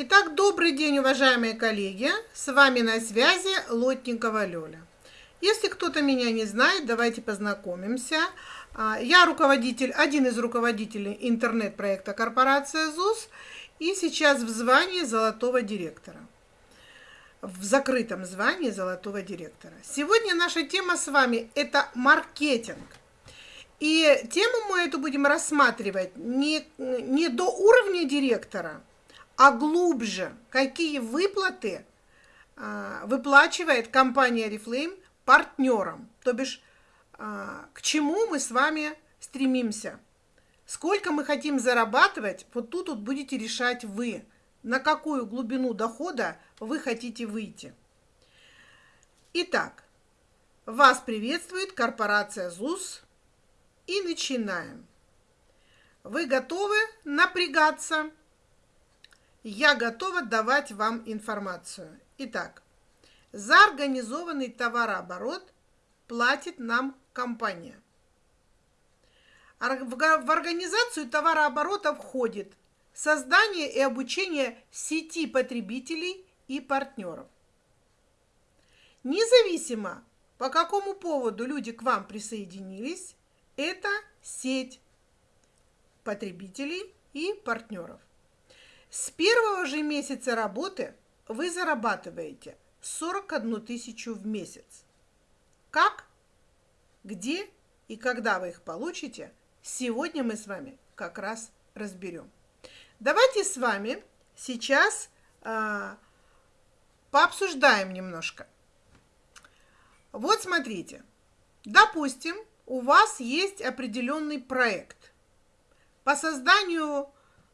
Итак, добрый день, уважаемые коллеги. С вами на связи Лотникова Лёля. Если кто-то меня не знает, давайте познакомимся. А, я руководитель, один из руководителей интернет-проекта корпорация ЗУС и сейчас в звании золотого директора. В закрытом звании золотого директора. Сегодня наша тема с вами – это маркетинг. И тему мы эту будем рассматривать не, не до уровня директора, а глубже, какие выплаты а, выплачивает компания Reflame партнерам, то бишь а, к чему мы с вами стремимся. Сколько мы хотим зарабатывать, вот тут вот будете решать вы, на какую глубину дохода вы хотите выйти. Итак, вас приветствует корпорация ЗУС и начинаем. Вы готовы напрягаться? Я готова давать вам информацию. Итак, за организованный товарооборот платит нам компания. В организацию товарооборота входит создание и обучение сети потребителей и партнеров. Независимо, по какому поводу люди к вам присоединились, это сеть потребителей и партнеров. С первого же месяца работы вы зарабатываете 41 тысячу в месяц. Как, где и когда вы их получите, сегодня мы с вами как раз разберем. Давайте с вами сейчас э, пообсуждаем немножко. Вот смотрите, допустим, у вас есть определенный проект по созданию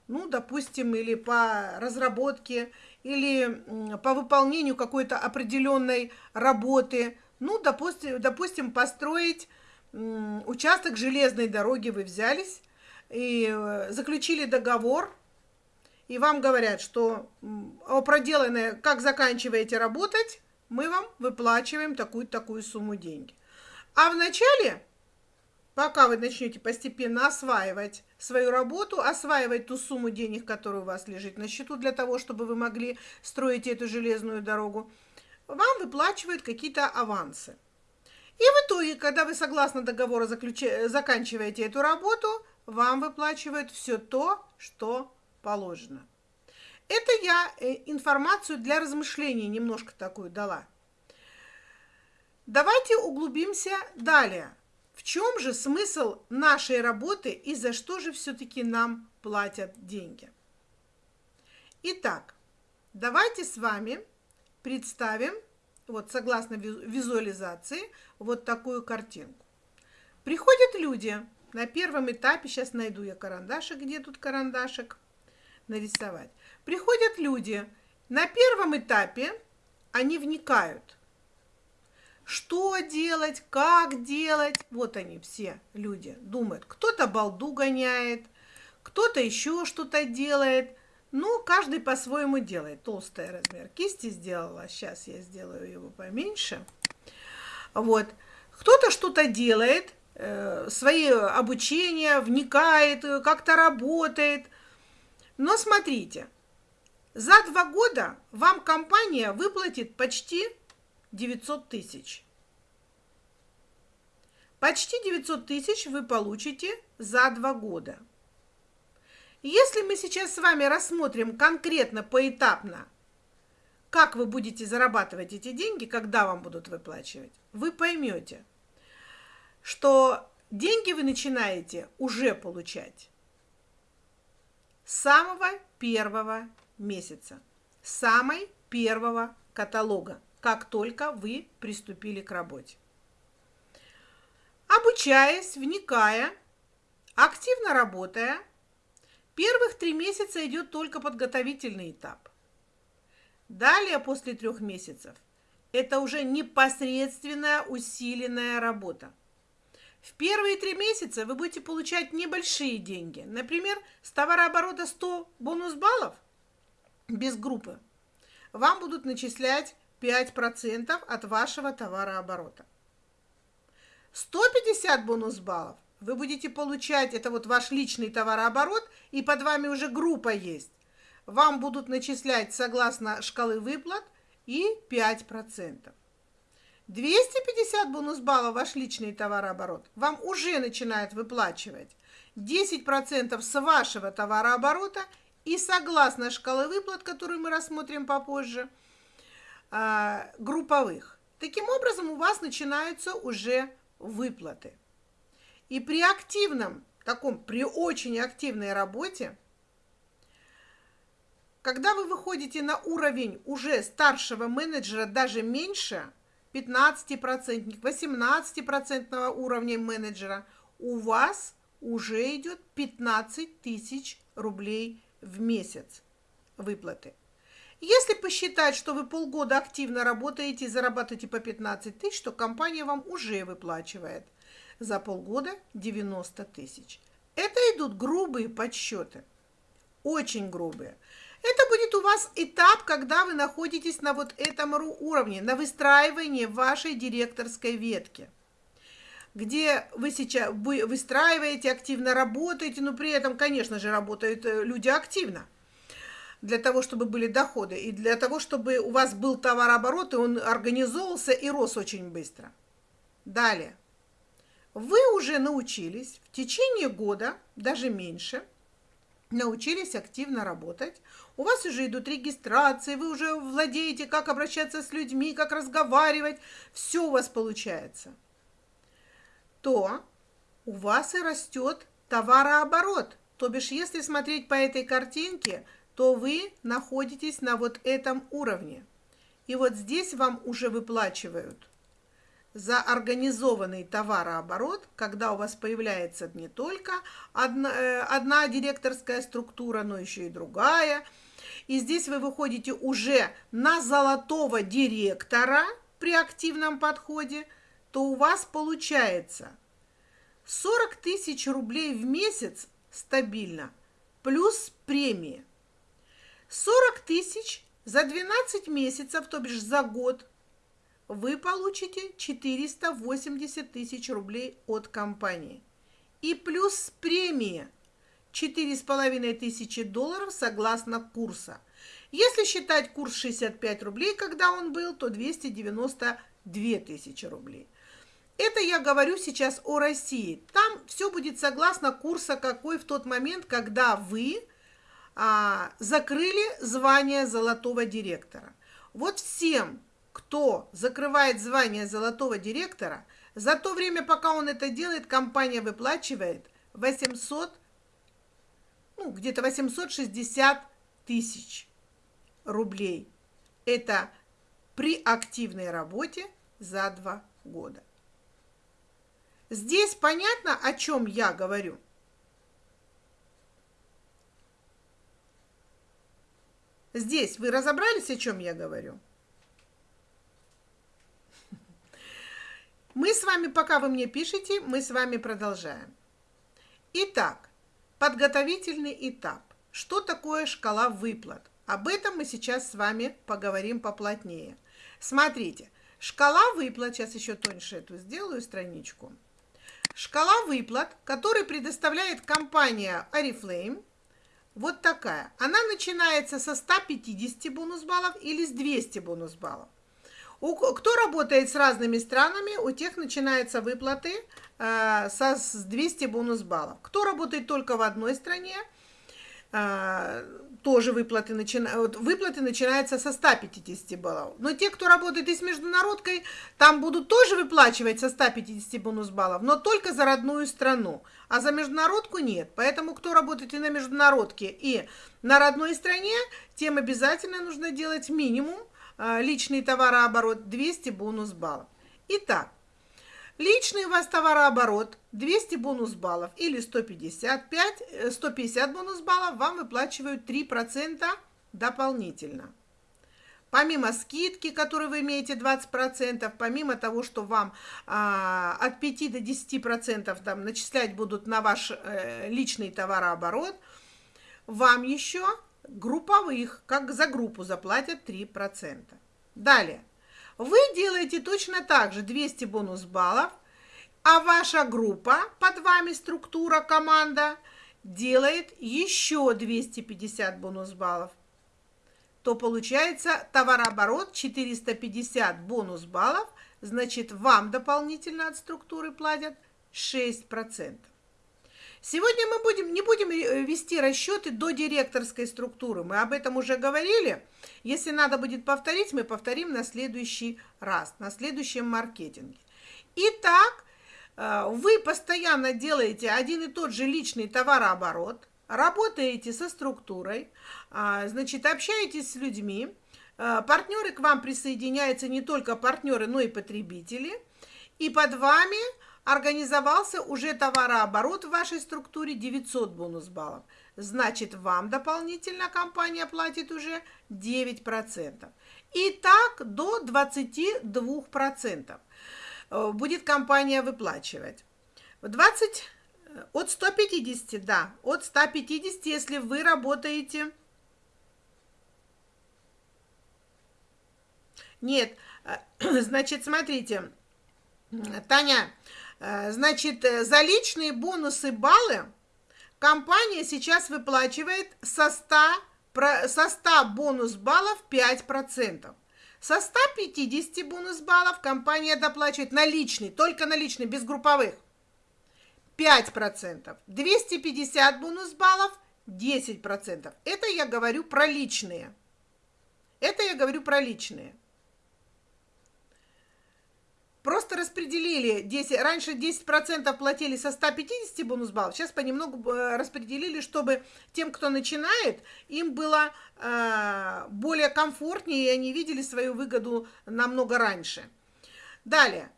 ну, допустим, или по разработке, или по выполнению какой-то определенной работы. Ну, допустим, допустим построить участок железной дороги вы взялись и э, заключили договор, и вам говорят, что о проделанное, как заканчиваете работать, мы вам выплачиваем такую-такую сумму деньги. А вначале пока вы начнете постепенно осваивать свою работу, осваивать ту сумму денег, которая у вас лежит на счету для того, чтобы вы могли строить эту железную дорогу, вам выплачивают какие-то авансы. И в итоге, когда вы согласно договору заключ... заканчиваете эту работу, вам выплачивают все то, что положено. Это я э, информацию для размышлений немножко такую дала. Давайте углубимся далее. В чем же смысл нашей работы и за что же все-таки нам платят деньги? Итак, давайте с вами представим, вот согласно визуализации, вот такую картинку. Приходят люди на первом этапе, сейчас найду я карандашик, где тут карандашик, нарисовать. Приходят люди, на первом этапе они вникают – что делать, как делать. Вот они все люди думают. Кто-то балду гоняет, кто-то еще что-то делает. Ну, каждый по-своему делает. Толстый размер кисти сделала. Сейчас я сделаю его поменьше. Вот. Кто-то что-то делает, э, свои обучения, вникает, как-то работает. Но смотрите, за два года вам компания выплатит почти 900 тысяч. Почти 900 тысяч вы получите за два года. Если мы сейчас с вами рассмотрим конкретно, поэтапно, как вы будете зарабатывать эти деньги, когда вам будут выплачивать, вы поймете, что деньги вы начинаете уже получать с самого первого месяца, с самой первого каталога как только вы приступили к работе. Обучаясь, вникая, активно работая, первых три месяца идет только подготовительный этап. Далее, после трех месяцев, это уже непосредственная усиленная работа. В первые три месяца вы будете получать небольшие деньги. Например, с товарооборота 100 бонус баллов без группы вам будут начислять 5% от вашего товарооборота. 150 бонус баллов вы будете получать, это вот ваш личный товарооборот, и под вами уже группа есть. вам будут начислять согласно шкалы выплат и 5%. 250 бонус баллов ваш личный товарооборот вам уже начинает выплачивать 10% с вашего товарооборота и согласно шкалы выплат, которую мы рассмотрим попозже, групповых. Таким образом, у вас начинаются уже выплаты. И при активном, таком, при очень активной работе, когда вы выходите на уровень уже старшего менеджера, даже меньше, 15%, 18% уровня менеджера, у вас уже идет 15 тысяч рублей в месяц выплаты. Если посчитать, что вы полгода активно работаете и зарабатываете по 15 тысяч, то компания вам уже выплачивает за полгода 90 тысяч. Это идут грубые подсчеты, очень грубые. Это будет у вас этап, когда вы находитесь на вот этом уровне, на выстраивании вашей директорской ветки где вы сейчас вы выстраиваете, активно работаете, но при этом, конечно же, работают э, люди активно для того, чтобы были доходы, и для того, чтобы у вас был товарооборот, и он организовывался и рос очень быстро. Далее. Вы уже научились в течение года, даже меньше, научились активно работать. У вас уже идут регистрации, вы уже владеете, как обращаться с людьми, как разговаривать. Все у вас получается – то у вас и растет товарооборот. То бишь, если смотреть по этой картинке, то вы находитесь на вот этом уровне. И вот здесь вам уже выплачивают за организованный товарооборот, когда у вас появляется не только одна, э, одна директорская структура, но еще и другая. И здесь вы выходите уже на золотого директора при активном подходе – то у вас получается 40 тысяч рублей в месяц стабильно, плюс премии. 40 тысяч за 12 месяцев, то бишь за год, вы получите 480 тысяч рублей от компании. И плюс премия 4,5 тысячи долларов согласно курса. Если считать курс 65 рублей, когда он был, то 292 тысячи рублей. Это я говорю сейчас о России. Там все будет согласно курса, какой в тот момент, когда вы а, закрыли звание золотого директора. Вот всем, кто закрывает звание золотого директора, за то время, пока он это делает, компания выплачивает 800, ну, где-то 860 тысяч рублей. Это при активной работе за два года. Здесь понятно, о чем я говорю? Здесь вы разобрались, о чем я говорю? Мы с вами, пока вы мне пишете, мы с вами продолжаем. Итак, подготовительный этап. Что такое шкала выплат? Об этом мы сейчас с вами поговорим поплотнее. Смотрите, шкала выплат, сейчас еще тоньше эту сделаю страничку – Шкала выплат, которую предоставляет компания Oriflame, вот такая. Она начинается со 150 бонус баллов или с 200 бонус баллов. У, кто работает с разными странами, у тех начинаются выплаты э, со, с 200 бонус баллов. Кто работает только в одной стране, э, тоже выплаты, начинают, выплаты начинаются со 150 баллов. Но те, кто работает и с международкой, там будут тоже выплачивать со 150 бонус баллов, но только за родную страну. А за международку нет. Поэтому, кто работает и на международке, и на родной стране, тем обязательно нужно делать минимум а, личный товарооборот 200 бонус баллов. Итак, Личный у вас товарооборот 200 бонус баллов или 155, 150 э, бонус баллов вам выплачивают 3% дополнительно. Помимо скидки, которую вы имеете 20%, помимо того, что вам а, от 5 до 10% там, начислять будут на ваш э, личный товарооборот, вам еще групповых, как за группу, заплатят 3%. Далее. Вы делаете точно так же 200 бонус баллов, а ваша группа, под вами структура, команда, делает еще 250 бонус баллов, то получается товарооборот 450 бонус баллов, значит вам дополнительно от структуры платят 6%. Сегодня мы будем, не будем э, вести расчеты до директорской структуры. Мы об этом уже говорили. Если надо будет повторить, мы повторим на следующий раз, на следующем маркетинге. Итак, э, вы постоянно делаете один и тот же личный товарооборот, работаете со структурой, а, значит, общаетесь с людьми, э, партнеры к вам присоединяются не только партнеры, но и потребители, и под вами организовался уже товарооборот в вашей структуре 900 бонус баллов. Значит, вам дополнительно компания платит уже 9%. И так до 22% э, будет компания выплачивать. 20, э, от 150, да, от 150, если вы работаете... Нет, э, значит, смотрите, Таня, значит, э, за личные бонусы баллы компания сейчас выплачивает со 100, со 100 бонус баллов 5%. Со 150 бонус баллов компания доплачивает наличный, только наличный, без групповых. 5%. 250 бонус баллов 10%. Это я говорю про личные. Это я говорю про личные. Просто распределили 10, раньше 10% платили со 150 бонус баллов, сейчас понемногу э, распределили, чтобы тем, кто начинает, им было э, более комфортнее, и они видели свою выгоду намного раньше. Далее.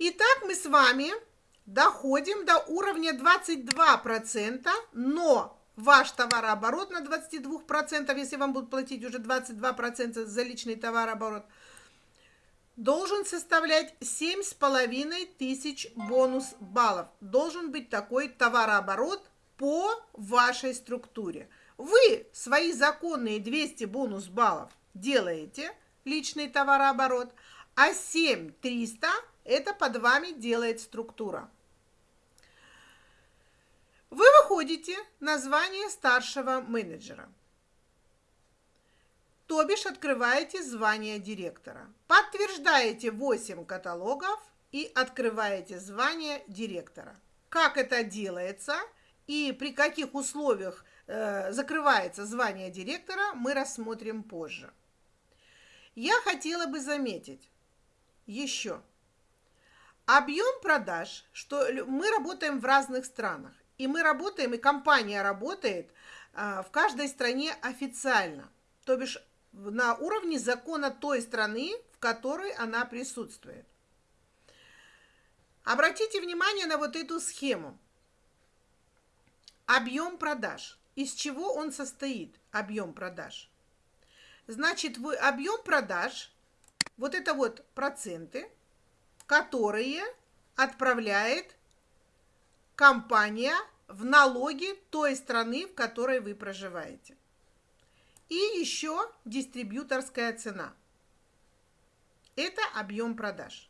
Итак, мы с вами доходим до уровня 22%, но ваш товарооборот на 22%, если вам будут платить уже 22% за личный товарооборот – должен составлять семь с половиной тысяч бонус баллов. Должен быть такой товарооборот по вашей структуре. Вы свои законные 200 бонус баллов делаете, личный товарооборот, а 7300 это под вами делает структура. Вы выходите на звание старшего менеджера то бишь открываете звание директора. Подтверждаете 8 каталогов и открываете звание директора. Как это делается и при каких условиях э, закрывается звание директора, мы рассмотрим позже. Я хотела бы заметить еще объем продаж, что мы работаем в разных странах, и мы работаем, и компания работает э, в каждой стране официально. То бишь на уровне закона той страны, в которой она присутствует. Обратите внимание на вот эту схему. Объем продаж. Из чего он состоит, объем продаж? Значит, вы объем продаж, вот это вот проценты, которые отправляет компания в налоги той страны, в которой вы проживаете. И еще дистрибьюторская цена. Это объем продаж.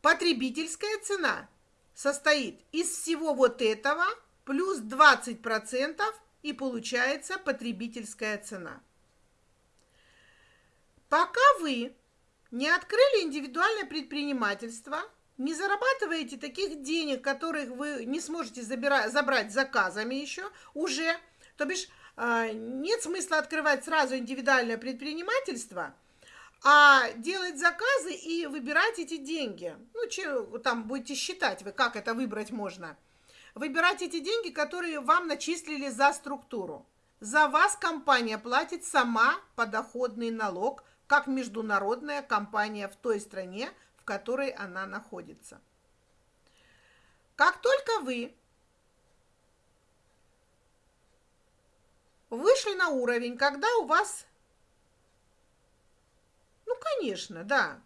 Потребительская цена состоит из всего вот этого плюс 20% и получается потребительская цена. Пока вы не открыли индивидуальное предпринимательство, не зарабатываете таких денег, которых вы не сможете забирать, забрать заказами еще уже, то бишь нет смысла открывать сразу индивидуальное предпринимательство, а делать заказы и выбирать эти деньги. Ну, че, там будете считать вы, как это выбрать можно. Выбирать эти деньги, которые вам начислили за структуру. За вас компания платит сама подоходный налог, как международная компания в той стране, в которой она находится. Как только вы вышли на уровень, когда у вас... Ну, конечно, да.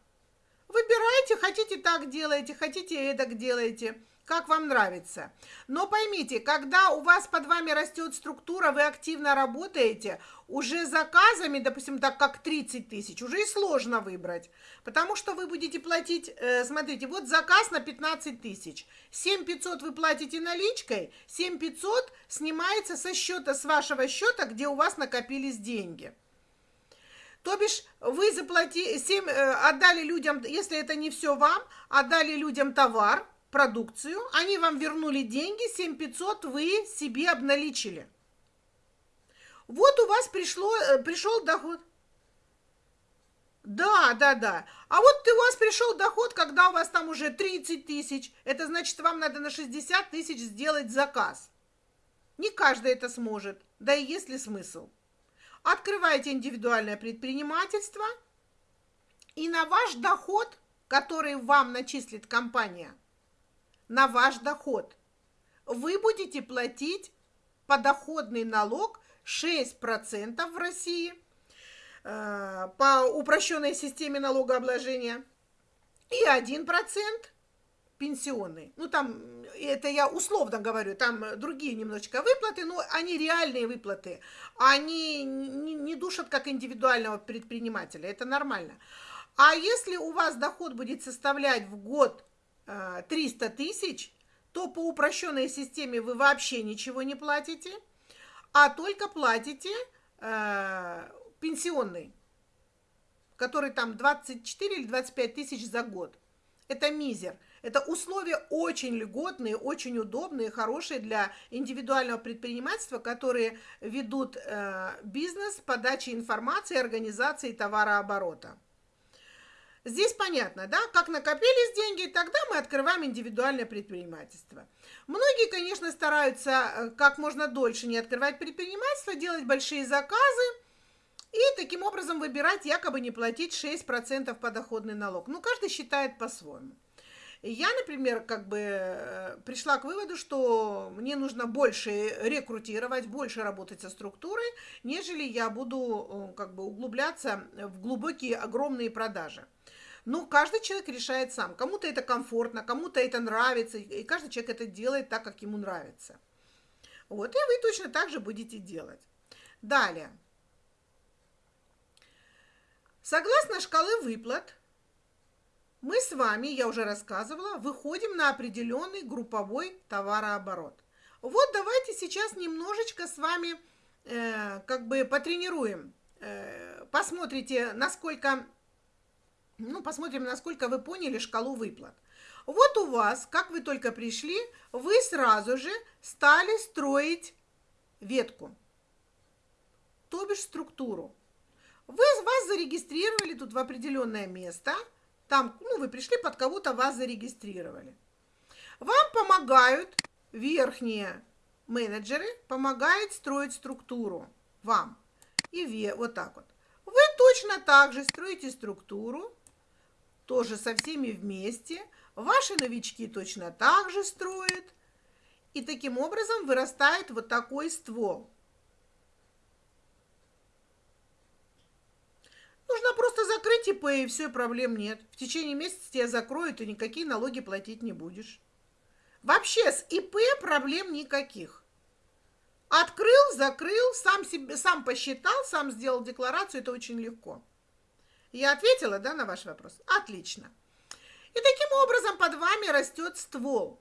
Выбирайте, хотите так делаете, хотите эдак делаете. Как вам нравится. Но поймите, когда у вас под вами растет структура, вы активно работаете, уже заказами, допустим, так как 30 тысяч, уже и сложно выбрать. Потому что вы будете платить, э, смотрите, вот заказ на 15 тысяч. 7 500 вы платите наличкой, 7 500 снимается со счета, с вашего счета, где у вас накопились деньги. То бишь вы заплатили, 7, э, отдали людям, если это не все вам, отдали людям товар, продукцию, они вам вернули деньги, 7500 вы себе обналичили. Вот у вас пришло, э, пришел доход. Да, да, да. А вот у вас пришел доход, когда у вас там уже 30 тысяч. Это значит, вам надо на 60 тысяч сделать заказ. Не каждый это сможет, да и есть ли смысл. Открываете индивидуальное предпринимательство, и на ваш доход, который вам начислит компания – на ваш доход. Вы будете платить подоходный налог 6% в России э, по упрощенной системе налогообложения и 1% пенсионный. Ну, там, это я условно говорю, там другие немножечко выплаты, но они реальные выплаты. Они не, не душат как индивидуального предпринимателя, это нормально. А если у вас доход будет составлять в год 300 э, тысяч, то по упрощенной системе вы вообще ничего не платите, а только платите э, пенсионный, который там 24 или 25 тысяч за год. Это мизер. Это условия очень льготные, очень удобные, хорошие для индивидуального предпринимательства, которые ведут э, бизнес, подачи информации, организации товарооборота. Здесь понятно, да, как накопились деньги, тогда мы открываем индивидуальное предпринимательство. Многие, конечно, стараются э, как можно дольше не открывать предпринимательство, делать большие заказы и таким образом выбирать якобы не платить 6% подоходный налог. Ну, каждый считает по-своему. Я, например, как бы э, пришла к выводу, что мне нужно больше рекрутировать, больше работать со структурой, нежели я буду э, как бы углубляться в глубокие, огромные продажи. Ну, каждый человек решает сам. Кому-то это комфортно, кому-то это нравится, и каждый человек это делает так, как ему нравится. Вот, и вы точно так же будете делать. Далее. Согласно шкалы выплат, мы с вами, я уже рассказывала, выходим на определенный групповой товарооборот. Вот давайте сейчас немножечко с вами э, как бы потренируем. Э, посмотрите, насколько ну, посмотрим, насколько вы поняли шкалу выплат. Вот у вас, как вы только пришли, вы сразу же стали строить ветку, то бишь структуру. Вы вас зарегистрировали тут в определенное место, там, ну, вы пришли под кого-то, вас зарегистрировали. Вам помогают верхние менеджеры, помогают строить структуру вам. И вот так вот. Вы точно так же строите структуру, тоже со всеми вместе. Ваши новички точно так же строят. И таким образом вырастает вот такой ствол. Нужно просто закрыть ИП, и все, проблем нет. В течение месяца тебя закроют, и никакие налоги платить не будешь. Вообще с ИП проблем никаких. Открыл, закрыл, сам, себе, сам посчитал, сам сделал декларацию, это очень легко. Я ответила, да, на ваш вопрос? Отлично. И таким образом под вами растет ствол.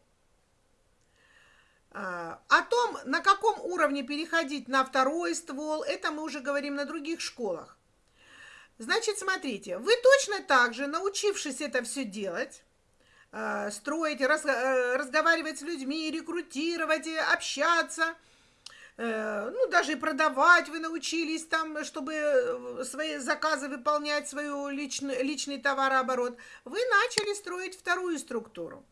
А, о том, на каком уровне переходить на второй ствол, это мы уже говорим на других школах. Значит, смотрите, вы точно так же, научившись это все делать, а, строить, раз, разговаривать с людьми, рекрутировать, общаться – ну, даже и продавать вы научились там, чтобы э, свои заказы выполнять, свой личный, личный товарооборот, вы начали строить вторую структуру.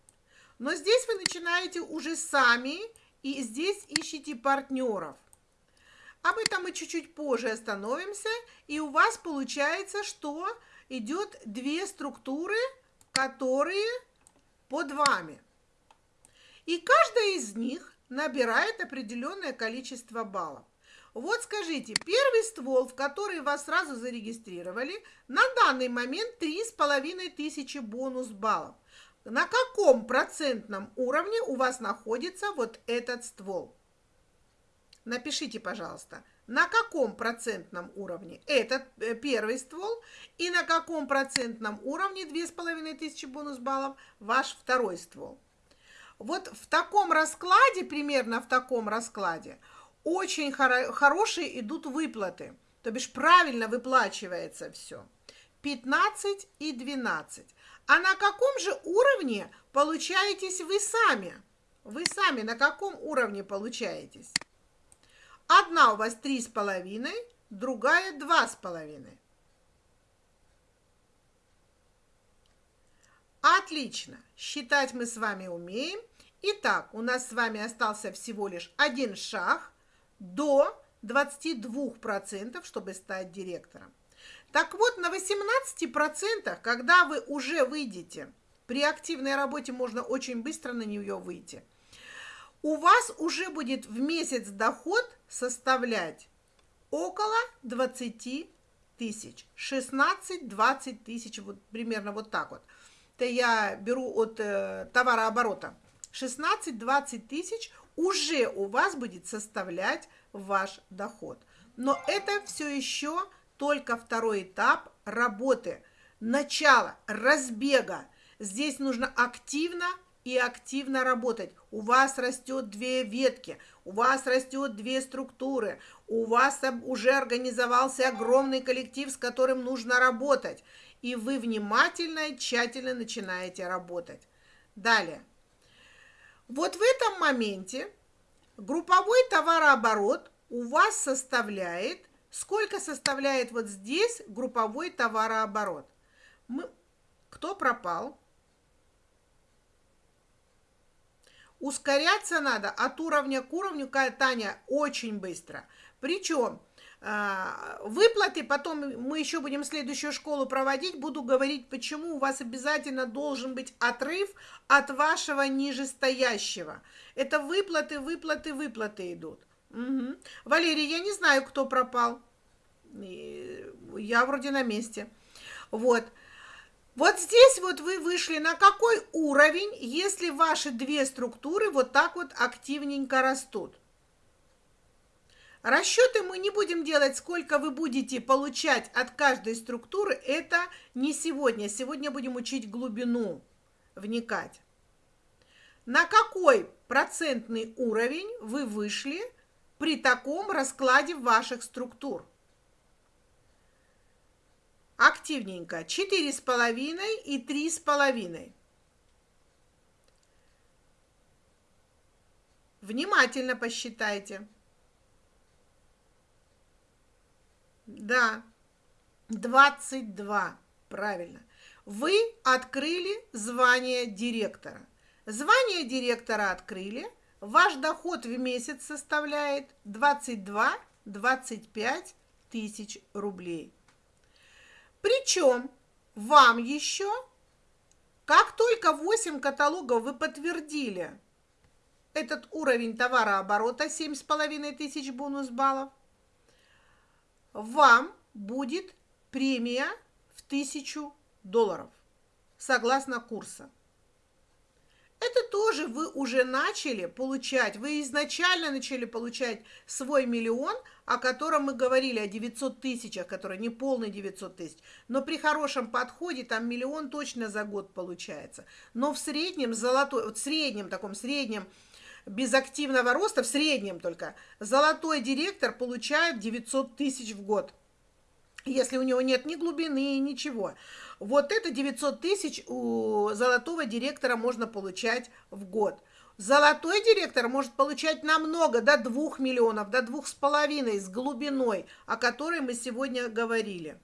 Но здесь вы начинаете уже сами, и здесь ищите партнеров. Об этом мы чуть-чуть позже остановимся, и у вас получается, что идет две структуры, которые под вами. И каждая из них набирает определенное количество баллов. Вот скажите, первый ствол, в который вас сразу зарегистрировали, на данный момент 3,5 тысячи бонус баллов. на каком процентном уровне у вас находится вот этот ствол. Напишите, пожалуйста, на каком процентном уровне этот э, первый ствол и на каком процентном уровне 2500 бонус баллов ваш второй ствол. Вот в таком раскладе, примерно в таком раскладе, очень хоро хорошие идут выплаты. То бишь правильно выплачивается все. 15 и 12. А на каком же уровне получаетесь вы сами? Вы сами на каком уровне получаетесь? Одна у вас три с половиной, другая два с половиной. Отлично. Считать мы с вами умеем. Итак, у нас с вами остался всего лишь один шаг до 22%, чтобы стать директором. Так вот, на 18%, когда вы уже выйдете, при активной работе можно очень быстро на нее выйти, у вас уже будет в месяц доход составлять около 20 тысяч, 16-20 тысяч, вот примерно вот так вот. Это я беру от э, товарооборота. 16-20 тысяч уже у вас будет составлять ваш доход. Но это все еще только второй этап работы, начало, разбега. Здесь нужно активно и активно работать. У вас растет две ветки, у вас растет две структуры, у вас уже организовался огромный коллектив, с которым нужно работать. И вы внимательно и тщательно начинаете работать. Далее. Вот в этом моменте групповой товарооборот у вас составляет Сколько составляет вот здесь групповой товарооборот? Мы... Кто пропал? Ускоряться надо от уровня к уровню, Таня, очень быстро. Причем выплаты, потом мы еще будем следующую школу проводить, буду говорить, почему у вас обязательно должен быть отрыв от вашего нижестоящего. Это выплаты, выплаты, выплаты идут. Угу. Валерий, я не знаю, кто пропал. Я вроде на месте. Вот. Вот здесь вот вы вышли на какой уровень, если ваши две структуры вот так вот активненько растут. Расчеты мы не будем делать, сколько вы будете получать от каждой структуры. Это не сегодня. Сегодня будем учить глубину, вникать. На какой процентный уровень вы вышли при таком раскладе ваших структур. Активненько. Четыре с половиной и три с половиной. Внимательно посчитайте. Да, 22. Правильно. Вы открыли звание директора. Звание директора открыли – Ваш доход в месяц составляет 22-25 тысяч рублей. Причем вам еще, как только 8 каталогов вы подтвердили этот уровень товарооборота 7,5 тысяч бонус баллов, вам будет премия в 1000 долларов согласно курса это тоже вы уже начали получать, вы изначально начали получать свой миллион, о котором мы говорили, о 900 тысячах, который не полный 900 тысяч, но при хорошем подходе там миллион точно за год получается. Но в среднем золотой, вот в среднем, таком среднем, без активного роста, в среднем только, золотой директор получает 900 тысяч в год если у него нет ни глубины, ничего. Вот это 900 тысяч у золотого директора можно получать в год. Золотой директор может получать намного, до 2 миллионов, до 2,5 с глубиной, о которой мы сегодня говорили.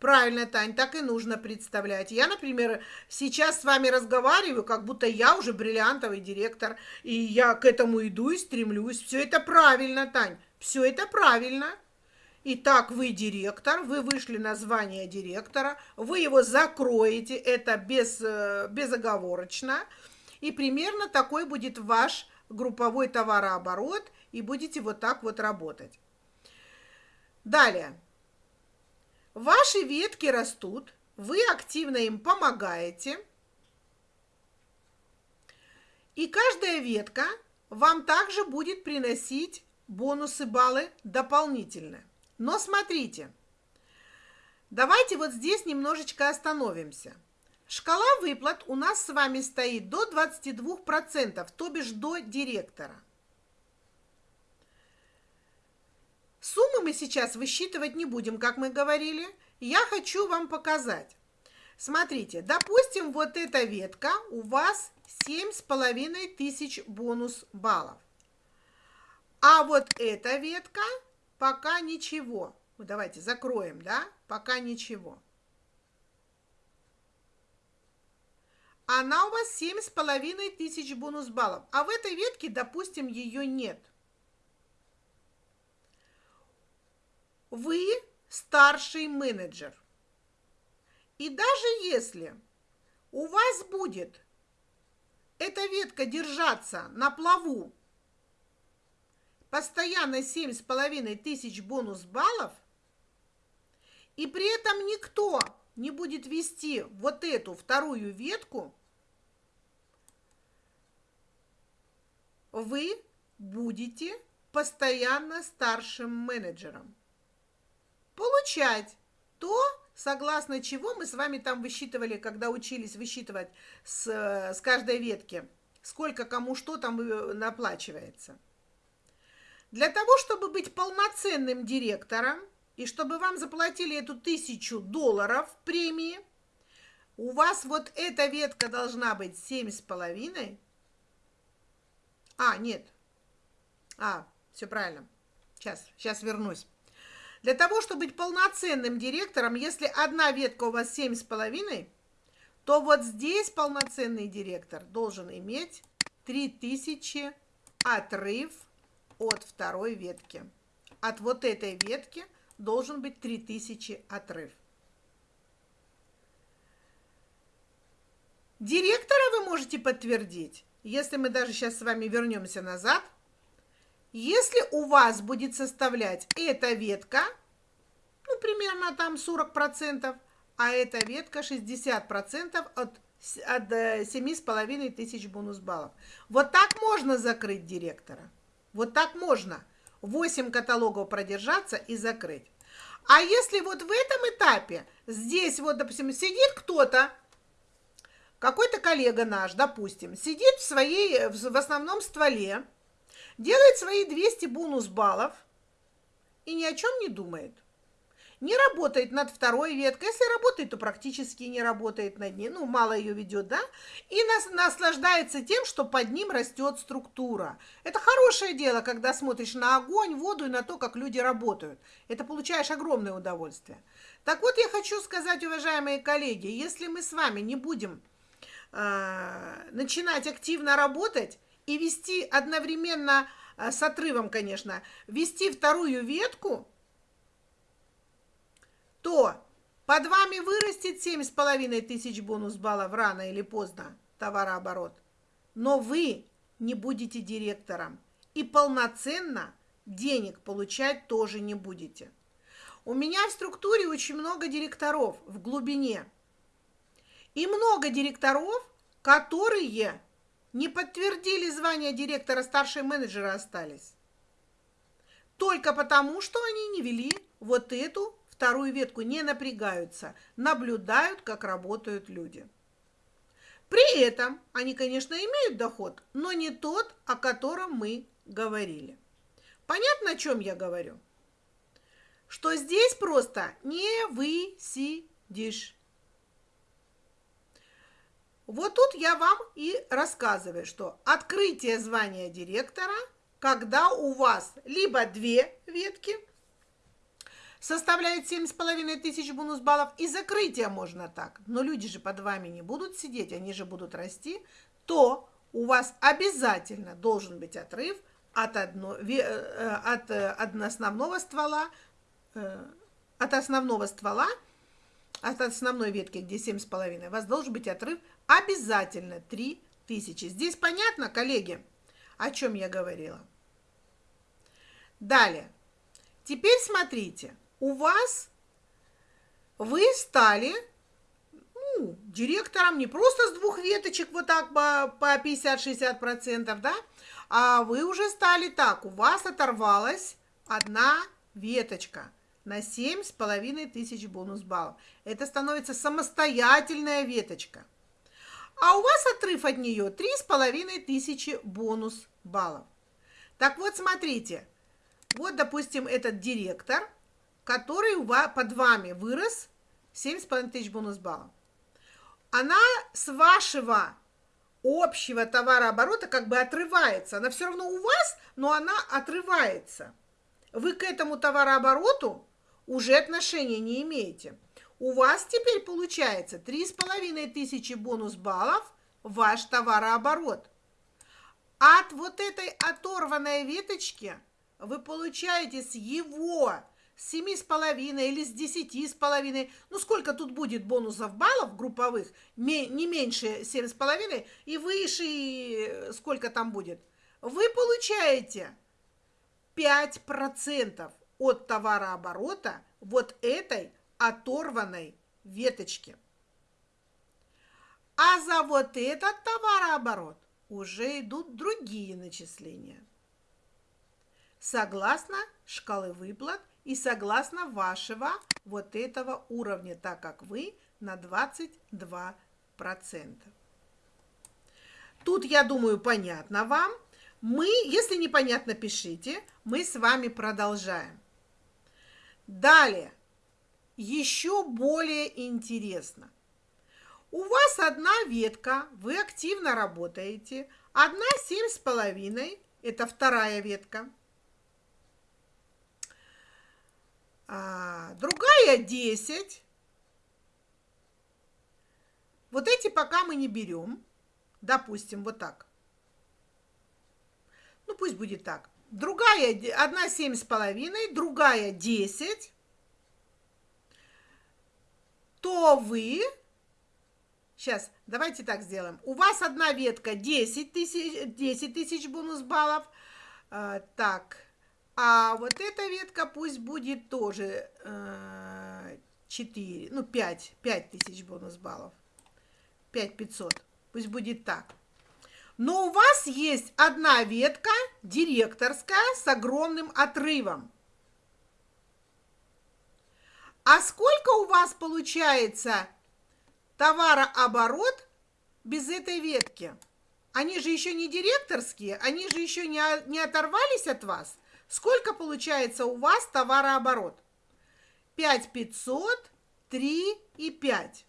Правильно, Тань, так и нужно представлять. Я, например, сейчас с вами разговариваю, как будто я уже бриллиантовый директор, и я к этому иду и стремлюсь. Все это правильно, Тань. Все это правильно. Итак, вы директор, вы вышли на звание директора, вы его закроете, это без, э, безоговорочно. И примерно такой будет ваш групповой товарооборот, и будете вот так вот работать. Далее. Ваши ветки растут, вы активно им помогаете. И каждая ветка вам также будет приносить бонусы, баллы дополнительно. Но смотрите, давайте вот здесь немножечко остановимся. Шкала выплат у нас с вами стоит до 22%, то бишь до директора. Суммы мы сейчас высчитывать не будем, как мы говорили. Я хочу вам показать. Смотрите, допустим, вот эта ветка у вас семь с половиной тысяч бонус баллов. А вот эта ветка пока ничего. Ну, давайте закроем, да? Пока ничего. Она у вас семь с половиной тысяч бонус баллов. А в этой ветке, допустим, ее нет. Вы старший менеджер. И даже если у вас будет эта ветка держаться на плаву постоянно семь с половиной тысяч бонус баллов, и при этом никто не будет вести вот эту вторую ветку, вы будете постоянно старшим менеджером. Получать то, согласно чего мы с вами там высчитывали, когда учились высчитывать с, с каждой ветки, сколько кому что там э, наплачивается. Для того, чтобы быть полноценным директором, и чтобы вам заплатили эту тысячу долларов премии, у вас вот эта ветка должна быть семь с половиной. А, нет. А, все правильно. Сейчас, сейчас вернусь. Для того, чтобы быть полноценным директором, если одна ветка у вас семь с половиной, то вот здесь полноценный директор должен иметь 3000 отрыв от второй ветки. От вот этой ветки должен быть 3000 отрыв. Директора вы можете подтвердить, если мы даже сейчас с вами вернемся назад. Если у вас будет составлять эта ветка, ну, примерно там 40%, а эта ветка 60% от, от 7,5 э, тысяч бонус баллов. Вот так можно закрыть директора. Вот так можно 8 каталогов продержаться и закрыть. А если вот в этом этапе, здесь вот, допустим, сидит кто-то, какой-то коллега наш, допустим, сидит в своей, в основном стволе, делает свои 200 бонус баллов и ни о чем не думает – не работает над второй веткой. Если работает, то практически не работает над ней. Ну, мало ее ведет, да? И нас, наслаждается тем, что под ним растет структура. Это хорошее дело, когда смотришь на огонь, воду и на то, как люди работают. Это получаешь огромное удовольствие. Так вот, я хочу сказать, уважаемые коллеги, если мы с вами не будем э, начинать активно работать и вести одновременно э, с отрывом, конечно, вести вторую ветку, то под вами вырастет 7,5 тысяч бонус баллов рано или поздно, товарооборот. Но вы не будете директором и полноценно денег получать тоже не будете. У меня в структуре очень много директоров в глубине. И много директоров, которые не подтвердили звание директора, старшие менеджеры остались. Только потому, что они не вели вот эту вторую ветку не напрягаются, наблюдают, как работают люди. При этом они, конечно, имеют доход, но не тот, о котором мы говорили. Понятно, о чем я говорю? Что здесь просто не высидишь. Вот тут я вам и рассказываю, что открытие звания директора, когда у вас либо две ветки – составляет 7,5 тысяч бонус баллов, и закрытие можно так. Но люди же под вами не будут сидеть, они же будут расти, то у вас обязательно должен быть отрыв от, одно, э, от, э, от основного ствола, э, от основного ствола, от основной ветки, где 7,5, у вас должен быть отрыв обязательно 3 тысячи. Здесь понятно, коллеги, о чем я говорила? Далее. Теперь смотрите у вас вы стали ну, директором не просто с двух веточек вот так по, по 50-60%, да, а вы уже стали так, у вас оторвалась одна веточка на 7,5 тысяч бонус баллов. Это становится самостоятельная веточка. А у вас отрыв от нее 3,5 тысячи бонус баллов. Так вот, смотрите, вот, допустим, этот директор, который под вами вырос 7,5 тысяч бонус баллов. Она с вашего общего товарооборота как бы отрывается. Она все равно у вас, но она отрывается. Вы к этому товарообороту уже отношения не имеете. У вас теперь получается 3,5 тысячи бонус баллов ваш товарооборот. От вот этой оторванной веточки вы получаете с его семи с половиной или с десяти с половиной, ну сколько тут будет бонусов баллов групповых, не меньше семь с половиной и выше и сколько там будет, вы получаете 5% от товарооборота вот этой оторванной веточки. А за вот этот товарооборот уже идут другие начисления. Согласно шкалы выплат и согласно вашего вот этого уровня, так как вы на 22%. Тут, я думаю, понятно вам. Мы, если непонятно, пишите. Мы с вами продолжаем. Далее, еще более интересно. У вас одна ветка, вы активно работаете. Одна семь с половиной, это вторая ветка. а, другая 10. Вот эти пока мы не берем. Допустим, вот так. Ну, пусть будет так. Другая, одна семь с половиной, другая 10. То вы... Сейчас, давайте так сделаем. У вас одна ветка 10 тысяч, 10 тысяч бонус баллов. А, так, а вот эта ветка пусть будет тоже э, 4, ну 5, 5 тысяч бонус баллов. 5 500. Пусть будет так. Но у вас есть одна ветка директорская с огромным отрывом. А сколько у вас получается товарооборот без этой ветки? Они же еще не директорские, они же еще не, не оторвались от вас. Сколько получается у вас товарооборот? 5 500, 3 и 5.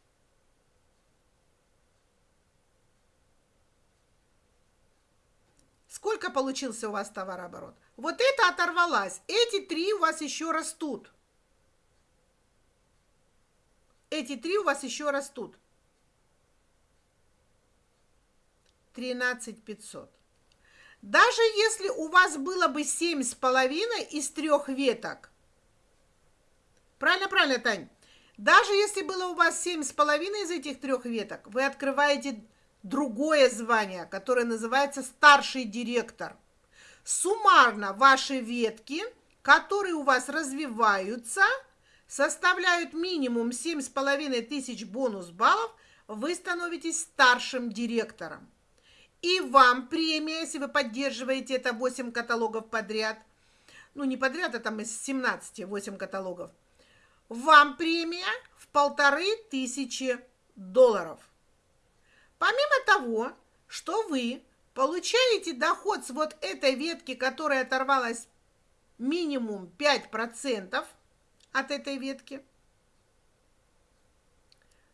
Сколько получился у вас товарооборот? Вот это оторвалась. Эти три у вас еще растут. Эти три у вас еще растут. 13 500. Даже если у вас было бы семь с половиной из трех веток. Правильно, правильно, Тань. Даже если было у вас семь с половиной из этих трех веток, вы открываете другое звание, которое называется старший директор. Суммарно ваши ветки, которые у вас развиваются, составляют минимум семь с половиной тысяч бонус баллов, вы становитесь старшим директором. И вам премия, если вы поддерживаете это 8 каталогов подряд. Ну, не подряд, а там из 17, 8 каталогов. Вам премия в полторы тысячи долларов. Помимо того, что вы получаете доход с вот этой ветки, которая оторвалась минимум 5% от этой ветки –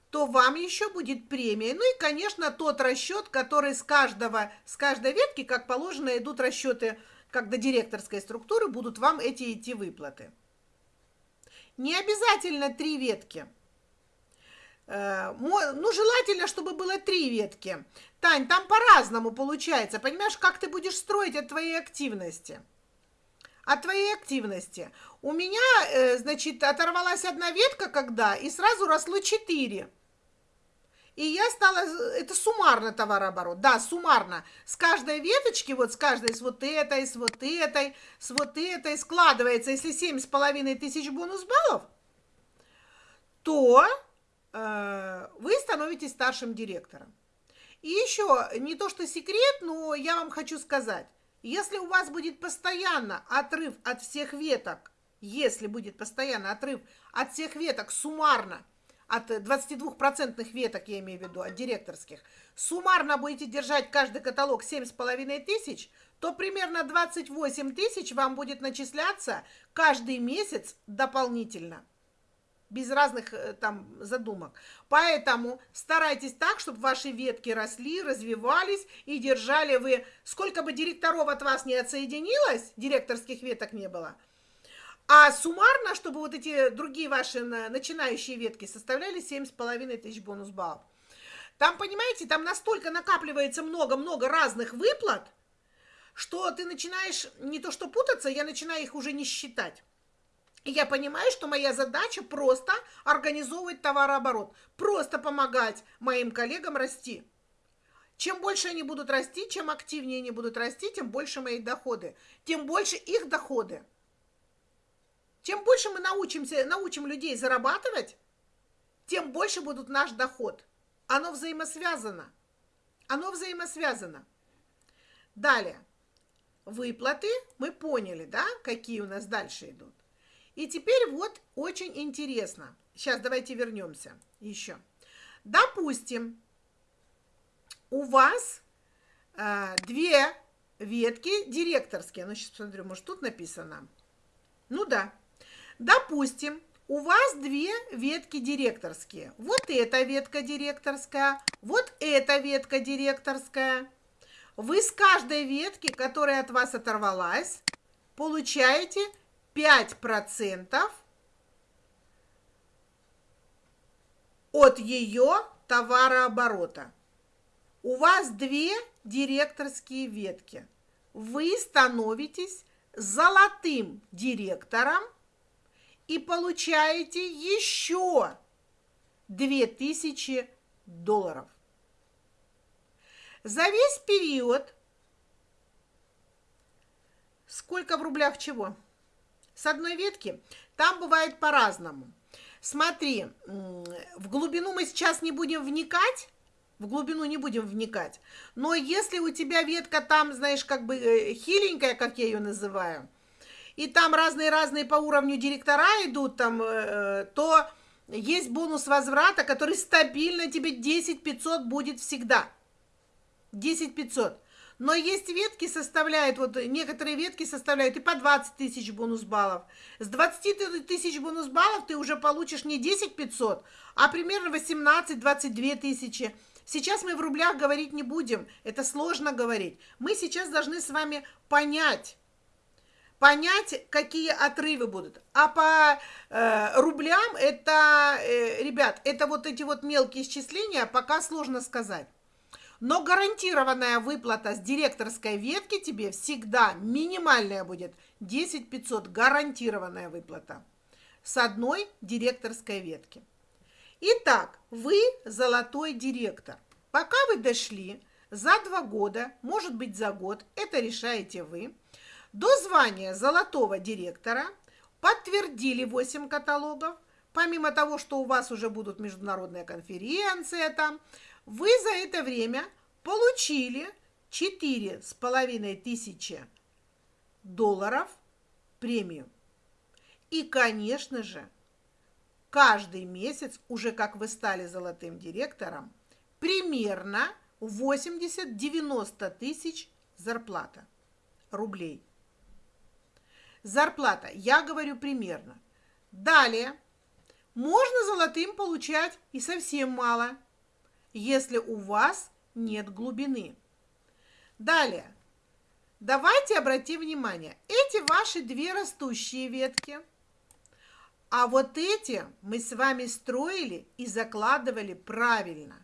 то вам еще будет премия. Ну и, конечно, тот расчет, который с каждого, с каждой ветки, как положено, идут расчеты, как до директорской структуры, будут вам эти идти выплаты. Не обязательно три ветки. Э, ну, желательно, чтобы было три ветки. Тань, там по-разному получается. Понимаешь, как ты будешь строить от твоей активности? От твоей активности. У меня, э, значит, оторвалась одна ветка, когда, и сразу росло четыре. И я стала, это суммарно товарооборот, да, суммарно. С каждой веточки, вот с каждой, с вот этой, с вот этой, с вот этой, складывается, если семь с половиной тысяч бонус баллов, то э, вы становитесь старшим директором. И еще, не то что секрет, но я вам хочу сказать, если у вас будет постоянно отрыв от всех веток, если будет постоянно отрыв от всех веток суммарно, от 22% веток, я имею в виду, от директорских, суммарно будете держать каждый каталог 7,5 тысяч, то примерно 28 тысяч вам будет начисляться каждый месяц дополнительно без разных э, там задумок. Поэтому старайтесь так, чтобы ваши ветки росли, развивались и держали вы, сколько бы директоров от вас не отсоединилось, директорских веток не было, а суммарно, чтобы вот эти другие ваши начинающие ветки составляли 7,5 тысяч бонус баллов. Там, понимаете, там настолько накапливается много-много разных выплат, что ты начинаешь не то что путаться, я начинаю их уже не считать. Я понимаю, что моя задача просто организовывать товарооборот, просто помогать моим коллегам расти. Чем больше они будут расти, чем активнее они будут расти, тем больше мои доходы, тем больше их доходы. Чем больше мы научимся, научим людей зарабатывать, тем больше будет наш доход. Оно взаимосвязано. Оно взаимосвязано. Далее. Выплаты мы поняли, да, какие у нас дальше идут. И теперь вот очень интересно. Сейчас давайте вернемся еще. Допустим, у вас э, две ветки директорские. Ну, сейчас посмотрю, может, тут написано. Ну да. Допустим, у вас две ветки директорские. Вот эта ветка директорская, вот эта ветка директорская. Вы с каждой ветки, которая от вас оторвалась, получаете 5% от ее товарооборота. У вас две директорские ветки. Вы становитесь золотым директором и получаете еще 2000 долларов. За весь период сколько в рублях чего? С одной ветки, там бывает по-разному. Смотри, в глубину мы сейчас не будем вникать, в глубину не будем вникать. Но если у тебя ветка там, знаешь, как бы э, хиленькая, как я ее называю, и там разные-разные по уровню директора идут, там, э, то есть бонус возврата, который стабильно тебе 10 500 будет всегда. 10 500. Но есть ветки составляют, вот некоторые ветки составляют и по 20 тысяч бонус баллов. С 20 тысяч бонус баллов ты уже получишь не 10 500, а примерно 18-22 тысячи. Сейчас мы в рублях говорить не будем, это сложно говорить. Мы сейчас должны с вами понять, понять, какие отрывы будут. А по э, рублям это, э, ребят, это вот эти вот мелкие исчисления пока сложно сказать. Но гарантированная выплата с директорской ветки тебе всегда минимальная будет 10 500, гарантированная выплата с одной директорской ветки. Итак, вы золотой директор. Пока вы дошли за два года, может быть за год, это решаете вы, до звания золотого директора, подтвердили 8 каталогов, помимо того, что у вас уже будут международная конференция там, вы за это время получили четыре с половиной тысячи долларов премию. И, конечно же, каждый месяц, уже как вы стали золотым директором, примерно 80-90 тысяч зарплата рублей. Зарплата, я говорю примерно. Далее, можно золотым получать и совсем мало – если у вас нет глубины. Далее. Давайте обратим внимание. Эти ваши две растущие ветки. А вот эти мы с вами строили и закладывали правильно.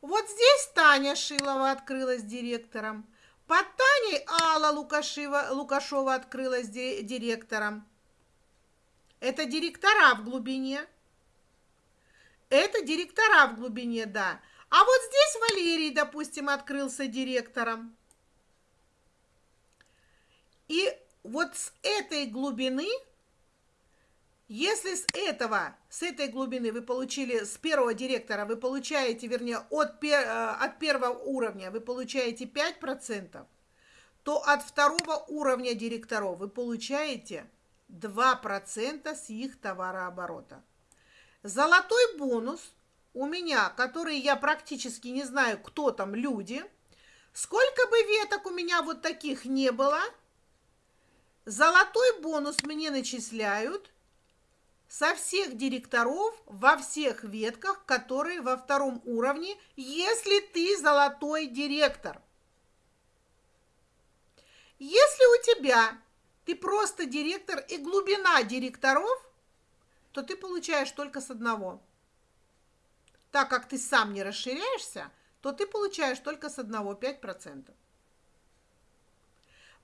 Вот здесь Таня Шилова открылась директором. Под Таней Алла Лукашева, Лукашова открылась директором. Это директора в глубине. Это директора в глубине, да. А вот здесь Валерий, допустим, открылся директором. И вот с этой глубины Если с этого, с этой глубины вы получили, с первого директора вы получаете, вернее, от, э, от первого уровня вы получаете 5%, то от второго уровня директоров вы получаете 2% с их товарооборота. Золотой бонус у меня, который я практически не знаю, кто там люди, сколько бы веток у меня вот таких не было, золотой бонус мне начисляют – со всех директоров во всех ветках, которые во втором уровне, если ты золотой директор. Если у тебя ты просто директор и глубина директоров, то ты получаешь только с одного. Так как ты сам не расширяешься, то ты получаешь только с одного 5%.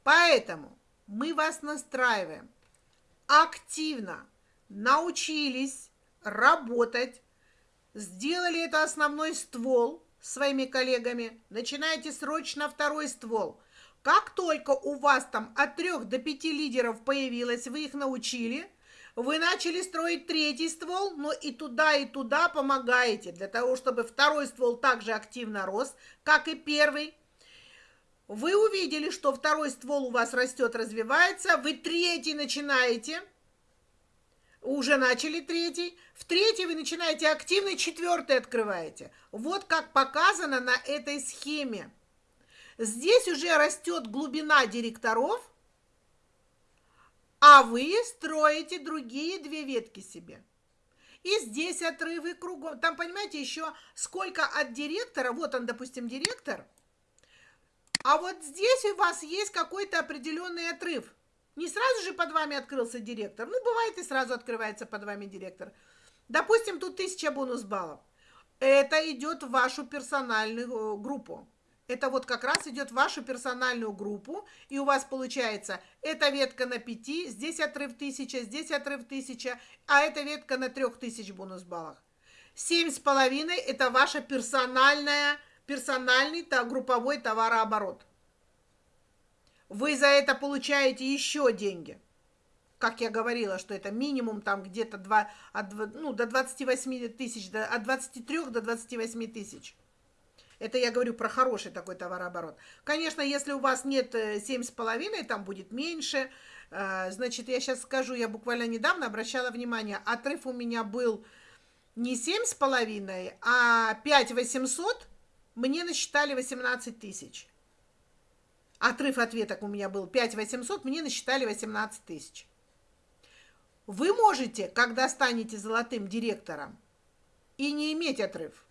Поэтому мы вас настраиваем активно научились работать, сделали это основной ствол своими коллегами, начинайте срочно второй ствол. Как только у вас там от трех до пяти лидеров появилось, вы их научили, вы начали строить третий ствол, но и туда, и туда помогаете, для того, чтобы второй ствол также активно рос, как и первый. Вы увидели, что второй ствол у вас растет, развивается, вы третий начинаете – уже начали третий, в третий вы начинаете активный, четвертый открываете. Вот как показано на этой схеме. Здесь уже растет глубина директоров, а вы строите другие две ветки себе. И здесь отрывы кругом. Там, понимаете, еще сколько от директора, вот он, допустим, директор, а вот здесь у вас есть какой-то определенный отрыв – не сразу же под вами открылся директор. Ну, бывает и сразу открывается под вами директор. Допустим, тут тысяча бонус баллов. Это идет в вашу персональную э, группу. Это вот как раз идет в вашу персональную группу, и у вас получается эта ветка на 5, здесь отрыв 1000, здесь отрыв 1000, а эта ветка на 3000 бонус баллах. 7,5 это ваша персональная, персональный то, групповой товарооборот вы за это получаете еще деньги. Как я говорила, что это минимум там где-то два, от, ну, до 28 тысяч, до, от 23 до 28 тысяч. Это я говорю про хороший такой товарооборот. Конечно, если у вас нет 7,5, э, там будет меньше. Э, значит, я сейчас скажу, я буквально недавно обращала внимание, отрыв у меня был не 7,5, а 5 800, мне насчитали 18 тысяч. Отрыв ответок у меня был 5 800, мне насчитали 18 тысяч. Вы можете, когда станете золотым директором, и не иметь отрыв.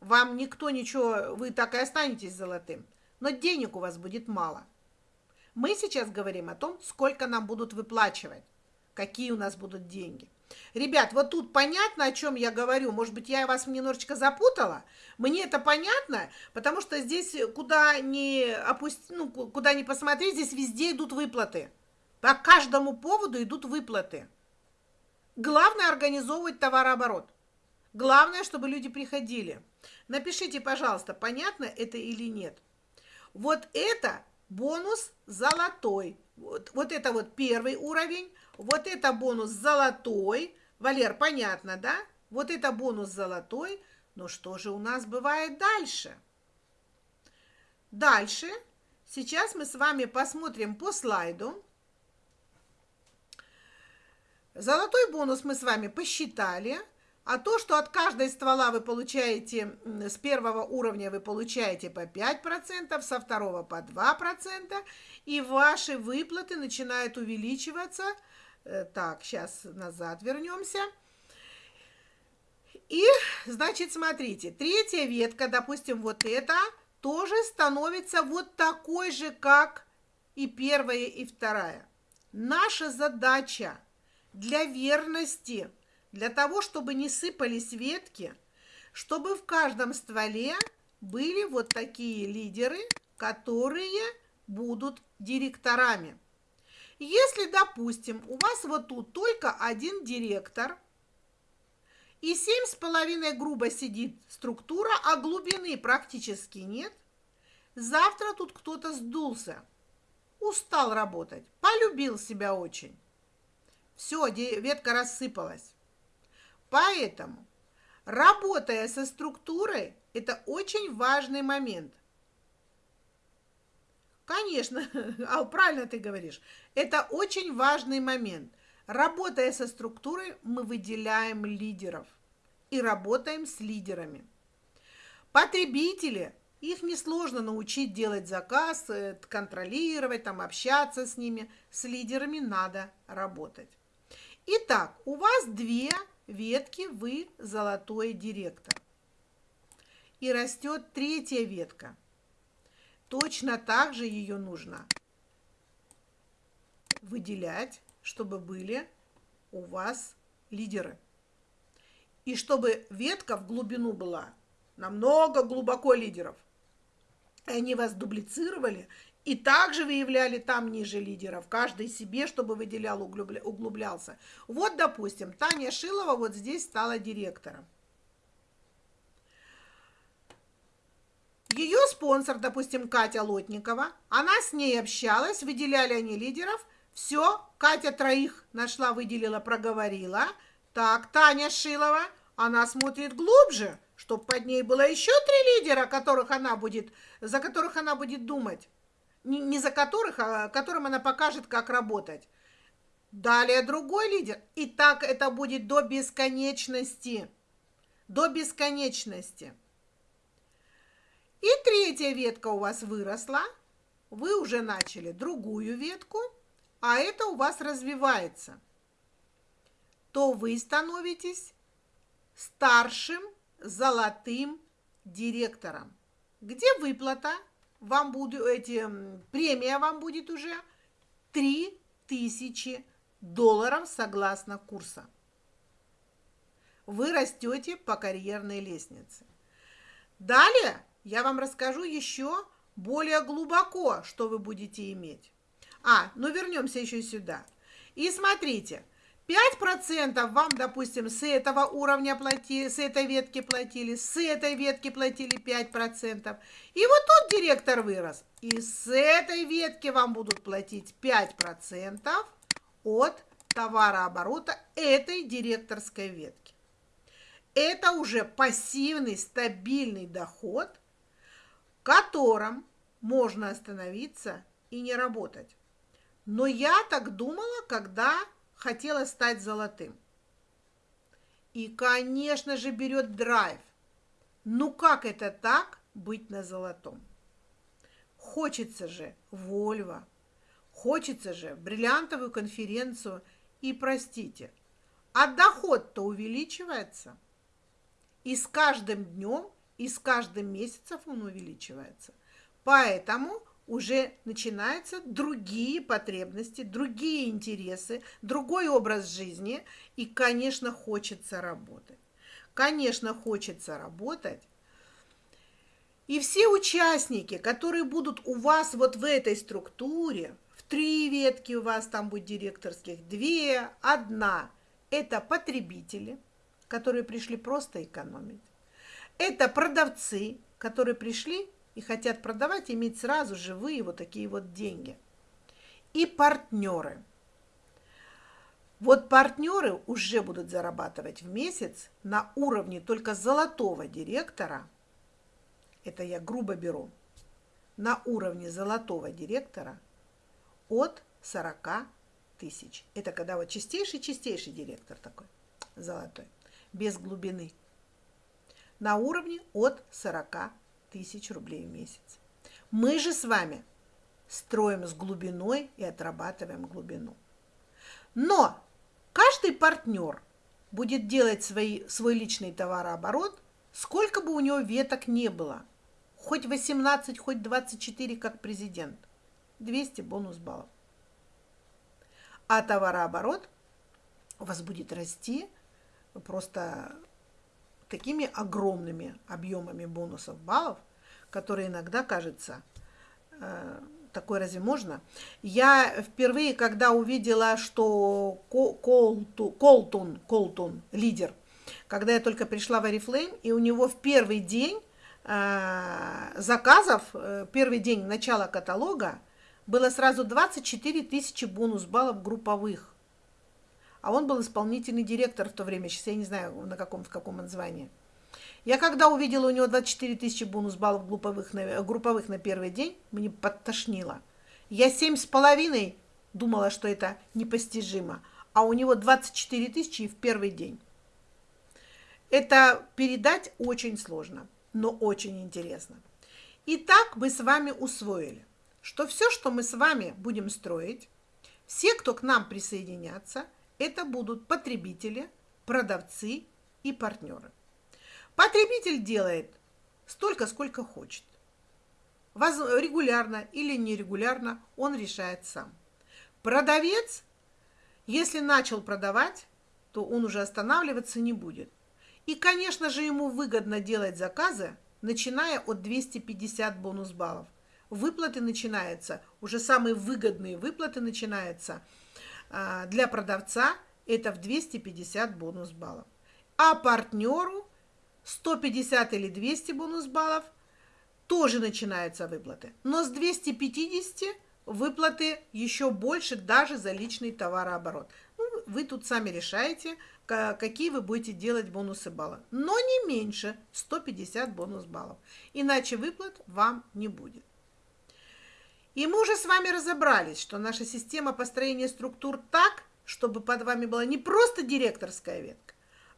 Вам никто ничего, вы так и останетесь золотым. Но денег у вас будет мало. Мы сейчас говорим о том, сколько нам будут выплачивать, какие у нас будут деньги. Ребят, вот тут понятно, о чем я говорю. Может быть, я вас немножечко запутала. Мне это понятно, потому что здесь куда ни опусти, ну, куда ни посмотреть, здесь везде идут выплаты. По каждому поводу идут выплаты. Главное организовывать товарооборот. Главное, чтобы люди приходили. Напишите, пожалуйста, понятно это или нет. Вот это бонус золотой. Вот, вот это вот первый уровень. Вот это бонус золотой. Валер, понятно, да? Вот это бонус золотой. Но что же у нас бывает дальше? Дальше. Сейчас мы с вами посмотрим по слайду. Золотой бонус мы с вами посчитали. А то, что от каждой ствола вы получаете, с первого уровня вы получаете по 5%, со второго по 2%, и ваши выплаты начинают увеличиваться – Э, так, сейчас назад вернемся. И, значит, смотрите, третья ветка, допустим, вот эта, тоже становится вот такой же, как и первая, и вторая. Наша задача для верности, для того, чтобы не сыпались ветки, чтобы в каждом стволе были вот такие лидеры, которые будут директорами. Если, допустим, у вас вот тут только один директор, и семь с половиной грубо сидит структура, а глубины практически нет, завтра тут кто-то сдулся, устал работать, полюбил себя очень. все, ветка рассыпалась. Поэтому, работая со структурой, это очень важный момент. Конечно, а правильно ты говоришь, это очень важный момент. Работая со структурой, мы выделяем лидеров и работаем с лидерами. Потребители, их несложно научить делать заказ, э, контролировать, там, общаться с ними. С лидерами надо работать. Итак, у вас две ветки, вы золотой директор. И растет третья ветка. Точно так же ее нужно выделять, чтобы были у вас лидеры. И чтобы ветка в глубину была намного глубоко лидеров. И они вас дублицировали и также выявляли там ниже лидеров, каждый себе, чтобы выделял, углублялся. Вот, допустим, Таня Шилова вот здесь стала директором. Ее спонсор, допустим, Катя Лотникова, она с ней общалась, выделяли они лидеров. Все, Катя троих нашла, выделила, проговорила. Так, Таня Шилова, она смотрит глубже, чтобы под ней было еще три лидера, которых она будет, за которых она будет думать. Не, за которых, а которым она покажет, как работать. Далее другой лидер. И так это будет до бесконечности. До бесконечности. И третья ветка у вас выросла. Вы уже начали другую ветку, а это у вас развивается. То вы становитесь старшим золотым директором. Где выплата? Вам будет, эти, премия вам будет уже 3000 долларов согласно курса. Вы растете по карьерной лестнице. Далее я вам расскажу еще более глубоко, что вы будете иметь. А, ну вернемся еще сюда. И смотрите, 5% вам, допустим, с этого уровня платили, с этой ветки платили, с этой ветки платили 5%. И вот тут директор вырос. И с этой ветки вам будут платить 5% от товарооборота этой директорской ветки. Это уже пассивный стабильный доход, котором можно остановиться и не работать. Но я так думала, когда хотела стать золотым. И, конечно же, берет драйв. Ну как это так быть на золотом? Хочется же Вольво, хочется же бриллиантовую конференцию. И, простите, а доход-то увеличивается. И с каждым днем, и с каждым месяцем он увеличивается. Поэтому уже начинаются другие потребности, другие интересы, другой образ жизни, и, конечно, хочется работать. Конечно, хочется работать. И все участники, которые будут у вас вот в этой структуре, в три ветки у вас там будет директорских, две, одна, это потребители, которые пришли просто экономить. Это продавцы, которые пришли и хотят продавать, иметь сразу живые вот такие вот деньги. И партнеры. Вот партнеры уже будут зарабатывать в месяц на уровне только золотого директора, это я грубо беру, на уровне золотого директора от 40 тысяч. Это когда вот чистейший-чистейший директор такой, золотой, без глубины. На уровне от 40 тысяч рублей в месяц. Мы же с вами строим с глубиной и отрабатываем глубину. Но каждый партнер будет делать свои, свой личный товарооборот, сколько бы у него веток не было. Хоть 18, хоть 24, как президент. 200 бонус баллов. А товарооборот у вас будет расти просто такими огромными объемами бонусов баллов, которые иногда кажется, э, такое разве можно? Я впервые, когда увидела, что Колтун, Колтун, лидер, когда я только пришла в Oriflame, и у него в первый день э, заказов, э, первый день начала каталога, было сразу 24 тысячи бонус баллов групповых. А он был исполнительный директор в то время, сейчас я не знаю, на каком, в каком он звании. Я когда увидела у него 24 тысячи бонус баллов групповых на, групповых на первый день, мне подтошнило. Я семь с половиной думала, что это непостижимо, а у него 24 тысячи в первый день. Это передать очень сложно, но очень интересно. Итак, мы с вами усвоили, что все, что мы с вами будем строить, все, кто к нам присоединятся, это будут потребители, продавцы и партнеры. Потребитель делает столько, сколько хочет. Регулярно или нерегулярно он решает сам. Продавец, если начал продавать, то он уже останавливаться не будет. И, конечно же, ему выгодно делать заказы, начиная от 250 бонус баллов. Выплаты начинаются, уже самые выгодные выплаты начинаются для продавца, это в 250 бонус баллов. А партнеру 150 или 200 бонус баллов тоже начинаются выплаты. Но с 250 выплаты еще больше даже за личный товарооборот. Ну, вы тут сами решаете, какие вы будете делать бонусы балла. Но не меньше 150 бонус баллов. Иначе выплат вам не будет. И мы уже с вами разобрались, что наша система построения структур так, чтобы под вами была не просто директорская ветка,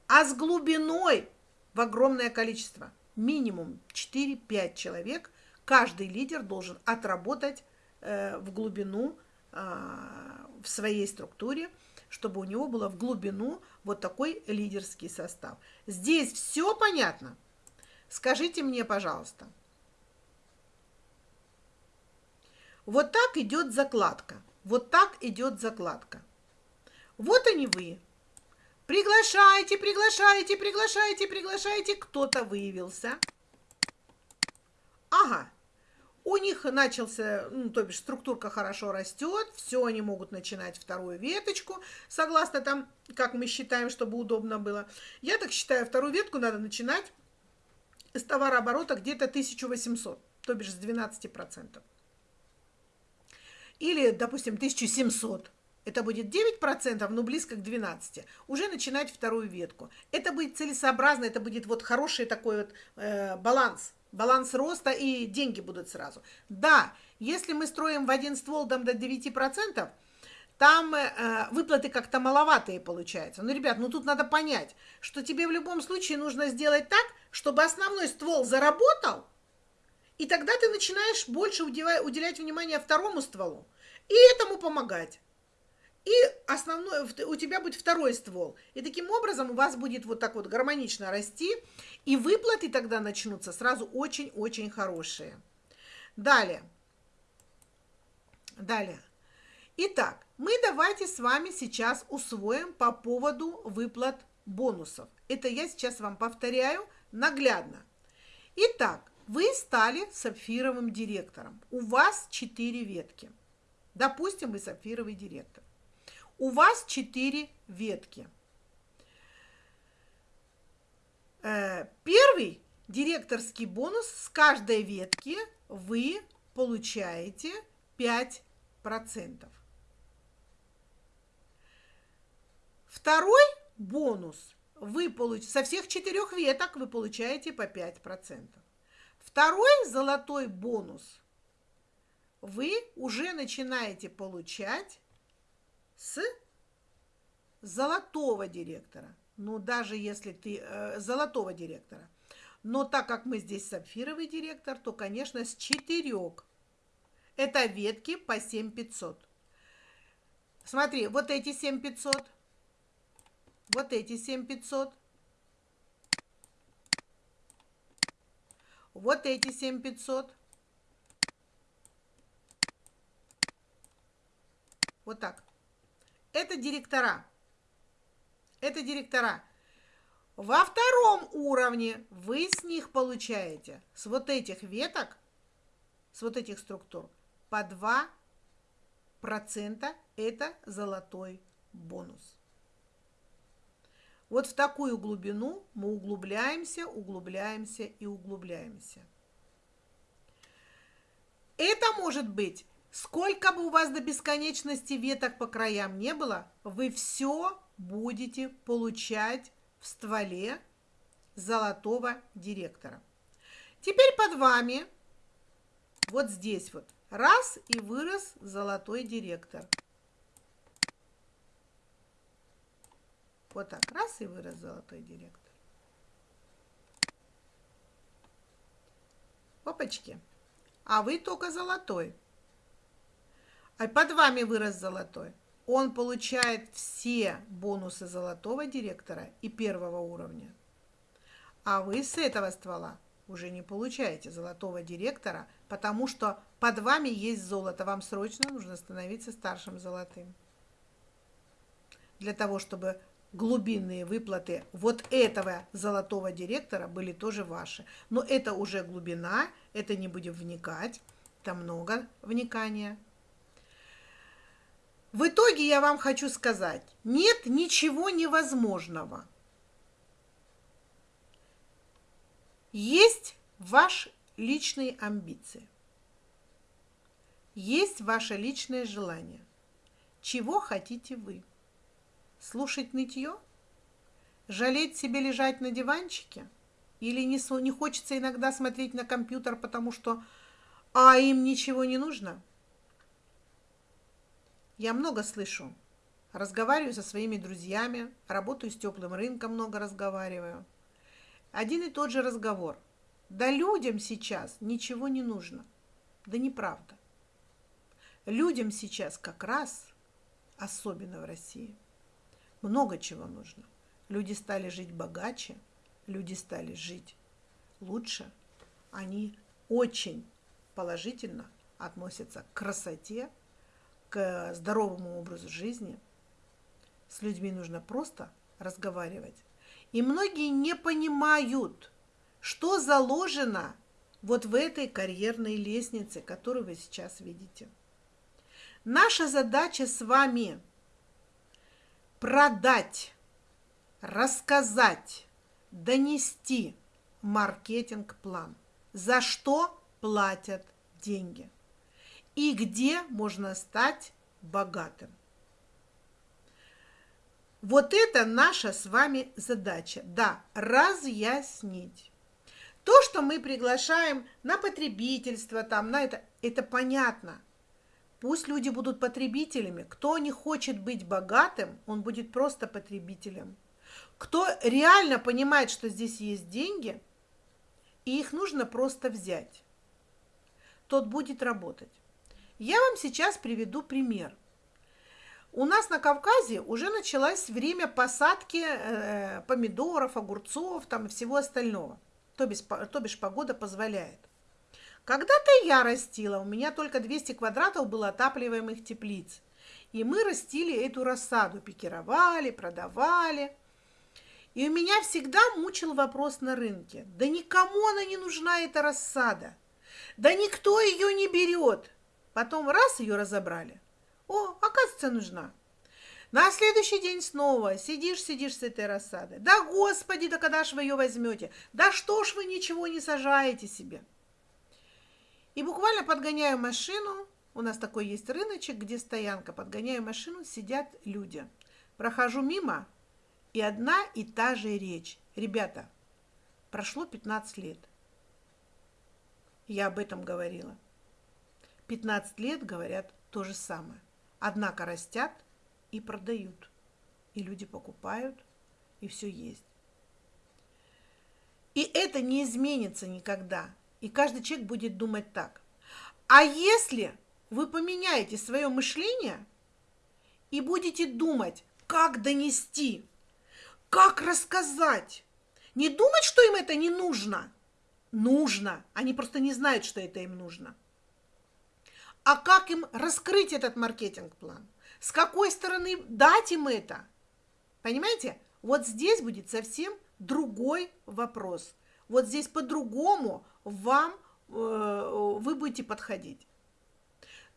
а с глубиной в огромное количество. Минимум 4-5 человек каждый лидер должен отработать э, в глубину э, в своей структуре, чтобы у него было в глубину вот такой лидерский состав. Здесь все понятно? Скажите мне, пожалуйста. Вот так идет закладка. Вот так идет закладка. Вот они вы. Приглашайте, приглашайте, приглашайте, приглашайте. Кто-то выявился. Ага, у них начался, ну, то бишь структурка хорошо растет, все, они могут начинать вторую веточку, согласно там, как мы считаем, чтобы удобно было. Я так считаю, вторую ветку надо начинать с товарооборота где-то 1800, то бишь с 12%. Или, допустим, 1700. Это будет 9%, но близко к 12%. Уже начинать вторую ветку. Это будет целесообразно, это будет вот хороший такой вот э, баланс баланс роста и деньги будут сразу. Да, если мы строим в один ствол там до 9%, там э, выплаты как-то маловатые получаются. Ну, ребят, ну тут надо понять, что тебе в любом случае нужно сделать так, чтобы основной ствол заработал, и тогда ты начинаешь больше уделять, внимание второму стволу и этому помогать и основной, у тебя будет второй ствол. И таким образом у вас будет вот так вот гармонично расти, и выплаты тогда начнутся сразу очень-очень хорошие. Далее. Далее. Итак, мы давайте с вами сейчас усвоим по поводу выплат бонусов. Это я сейчас вам повторяю наглядно. Итак, вы стали сапфировым директором. У вас 4 ветки. Допустим, вы сапфировый директор. У вас 4 ветки. Э, первый директорский бонус с каждой ветки вы получаете 5%. Второй бонус вы получаете, со всех четырех веток вы получаете по 5%. Второй золотой бонус вы уже начинаете получать с золотого директора. Ну, даже если ты э, золотого директора. Но так как мы здесь сапфировый директор, то, конечно, с четырех. Это ветки по 7500. Смотри, вот эти 7500. Вот эти 7500. Вот эти 7500. Вот так. Это директора. Это директора. Во втором уровне вы с них получаете, с вот этих веток, с вот этих структур, по 2% это золотой бонус. Вот в такую глубину мы углубляемся, углубляемся и углубляемся. Это может быть Сколько бы у вас до бесконечности веток по краям не было, вы все будете получать в стволе золотого директора. Теперь под вами, вот здесь вот, раз и вырос золотой директор. Вот так, раз и вырос золотой директор. Опачки. А вы только золотой. А под вами вырос золотой. Он получает все бонусы золотого директора и первого уровня. А вы с этого ствола уже не получаете золотого директора, потому что под вами есть золото. Вам срочно нужно становиться старшим золотым. Для того, чтобы глубинные выплаты вот этого золотого директора были тоже ваши. Но это уже глубина, это не будем вникать, там много вникания. В итоге я вам хочу сказать, нет ничего невозможного. Есть ваш личные амбиции. Есть ваше личное желание. Чего хотите вы? Слушать нытье? Жалеть себе лежать на диванчике? Или не, не хочется иногда смотреть на компьютер, потому что а им ничего не нужно? Я много слышу. Разговариваю со своими друзьями, работаю с теплым рынком, много разговариваю. Один и тот же разговор. Да людям сейчас ничего не нужно. Да неправда. Людям сейчас как раз, особенно в России, много чего нужно. Люди стали жить богаче, люди стали жить лучше. Они очень положительно относятся к красоте, к здоровому образу жизни. С людьми нужно просто разговаривать. И многие не понимают, что заложено вот в этой карьерной лестнице, которую вы сейчас видите. Наша задача с вами продать, рассказать, донести маркетинг-план, за что платят деньги – и где можно стать богатым. Вот это наша с вами задача. Да, разъяснить. То, что мы приглашаем на потребительство, там, на это, это понятно. Пусть люди будут потребителями. Кто не хочет быть богатым, он будет просто потребителем. Кто реально понимает, что здесь есть деньги, и их нужно просто взять, тот будет работать. Я вам сейчас приведу пример. У нас на Кавказе уже началось время посадки э, помидоров, огурцов, там всего остального. То бишь, то бишь погода позволяет. Когда-то я растила, у меня только 200 квадратов было отапливаемых теплиц. И мы растили эту рассаду, пикировали, продавали. И у меня всегда мучил вопрос на рынке. Да никому она не нужна, эта рассада. Да никто ее не берет. Потом раз ее разобрали. О, оказывается, нужна. На следующий день снова сидишь, сидишь с этой рассадой. Да, господи, да когда ж вы ее возьмете? Да что ж вы ничего не сажаете себе? И буквально подгоняю машину, у нас такой есть рыночек, где стоянка, подгоняю машину, сидят люди. Прохожу мимо, и одна и та же речь. Ребята, прошло 15 лет. Я об этом говорила. 15 лет говорят то же самое. Однако растят и продают. И люди покупают, и все есть. И это не изменится никогда. И каждый человек будет думать так. А если вы поменяете свое мышление и будете думать, как донести, как рассказать, не думать, что им это не нужно. Нужно. Они просто не знают, что это им нужно а как им раскрыть этот маркетинг-план? С какой стороны дать им это? Понимаете? Вот здесь будет совсем другой вопрос. Вот здесь по-другому вам э, вы будете подходить.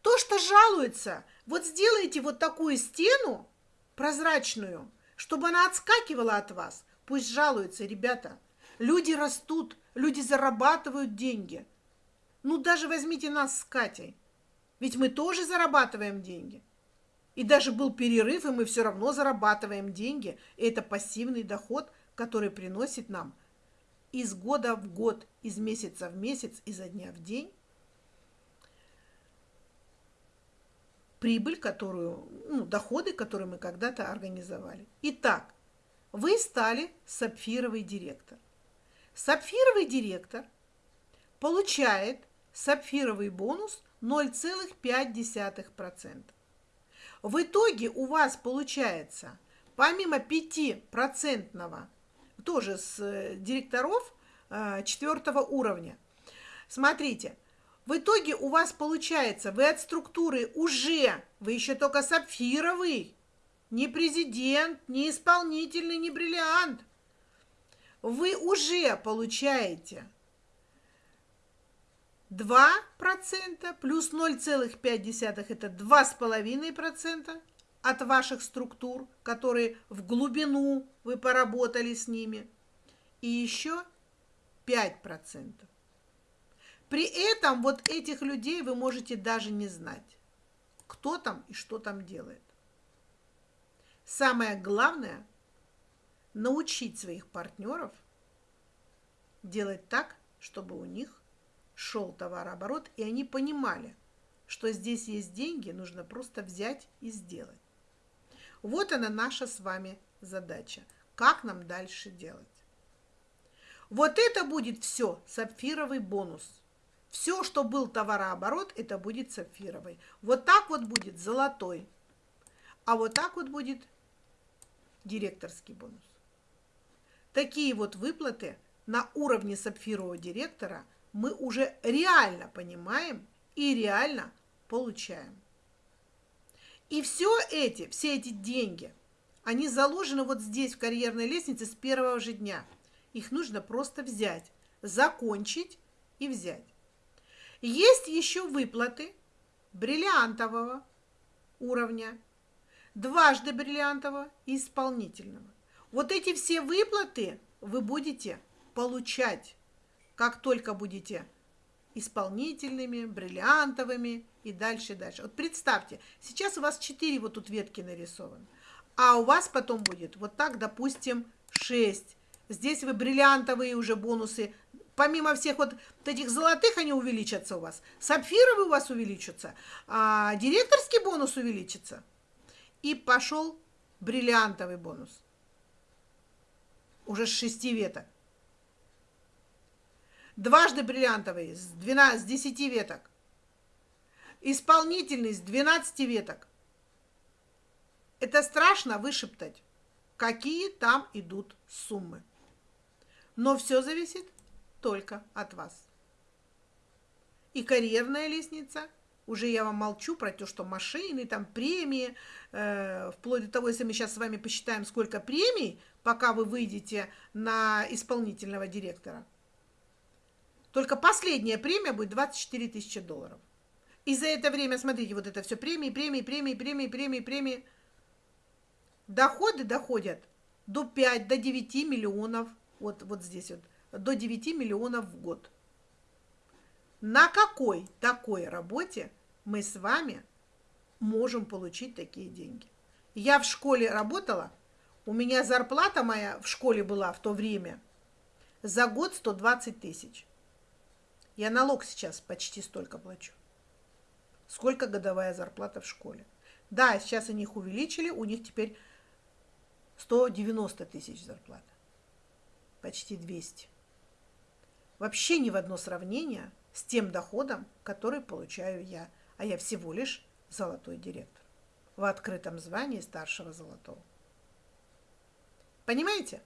То, что жалуется, вот сделайте вот такую стену прозрачную, чтобы она отскакивала от вас. Пусть жалуются, ребята. Люди растут, люди зарабатывают деньги. Ну, даже возьмите нас с Катей. Ведь мы тоже зарабатываем деньги. И даже был перерыв, и мы все равно зарабатываем деньги. И это пассивный доход, который приносит нам из года в год, из месяца в месяц, изо дня в день прибыль, которую, ну, доходы, которые мы когда-то организовали. Итак, вы стали сапфировый директор. Сапфировый директор получает сапфировый бонус 0,5%. В итоге у вас получается, помимо 5% тоже с э, директоров э, четвертого уровня, смотрите, в итоге у вас получается, вы от структуры уже, вы еще только сапфировый, не президент, не исполнительный, не бриллиант. Вы уже получаете 2% плюс 0,5 это 2,5% от ваших структур, которые в глубину вы поработали с ними. И еще 5%. При этом вот этих людей вы можете даже не знать, кто там и что там делает. Самое главное – научить своих партнеров делать так, чтобы у них шел товарооборот, и они понимали, что здесь есть деньги, нужно просто взять и сделать. Вот она наша с вами задача. Как нам дальше делать? Вот это будет все сапфировый бонус. Все, что был товарооборот, это будет сапфировый. Вот так вот будет золотой. А вот так вот будет директорский бонус. Такие вот выплаты на уровне сапфирового директора мы уже реально понимаем и реально получаем. И все эти, все эти деньги, они заложены вот здесь, в карьерной лестнице, с первого же дня. Их нужно просто взять, закончить и взять. Есть еще выплаты бриллиантового уровня дважды бриллиантового и исполнительного. Вот эти все выплаты вы будете получать, как только будете исполнительными, бриллиантовыми и дальше, дальше. Вот представьте, сейчас у вас 4 вот тут ветки нарисованы, а у вас потом будет вот так, допустим, 6. Здесь вы бриллиантовые уже бонусы, помимо всех вот этих золотых, они увеличатся у вас, сапфировые у вас увеличатся, а директорский бонус увеличится – и пошел бриллиантовый бонус. Уже с шести веток. Дважды бриллиантовый с, 12, с 10 веток. Исполнительный с 12 веток. Это страшно вышептать, какие там идут суммы. Но все зависит только от вас. И карьерная лестница – уже я вам молчу про то, что машины, там премии, э, вплоть до того, если мы сейчас с вами посчитаем, сколько премий, пока вы выйдете на исполнительного директора. Только последняя премия будет 24 тысячи долларов. И за это время, смотрите, вот это все премии, премии, премии, премии, премии, премии. Доходы доходят до 5, до 9 миллионов, вот, вот здесь вот, до 9 миллионов в год. На какой такой работе мы с вами можем получить такие деньги? Я в школе работала, у меня зарплата моя в школе была в то время за год 120 тысяч. Я налог сейчас почти столько плачу. Сколько годовая зарплата в школе? Да, сейчас они их увеличили, у них теперь 190 тысяч зарплата. Почти 200. Вообще ни в одно сравнение – с тем доходом, который получаю я, а я всего лишь золотой директор в открытом звании старшего золотого. Понимаете?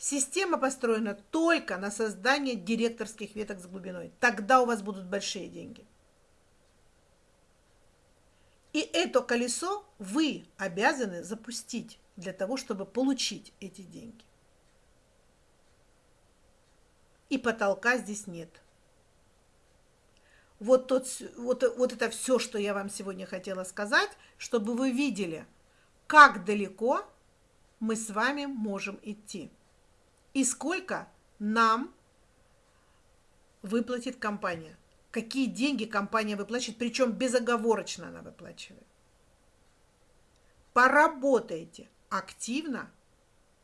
Система построена только на создание директорских веток с глубиной. Тогда у вас будут большие деньги. И это колесо вы обязаны запустить для того, чтобы получить эти деньги. и потолка здесь нет. Вот, тот, вот, вот это все, что я вам сегодня хотела сказать, чтобы вы видели, как далеко мы с вами можем идти и сколько нам выплатит компания. какие деньги компания выплачивает, причем безоговорочно она выплачивает. Поработайте активно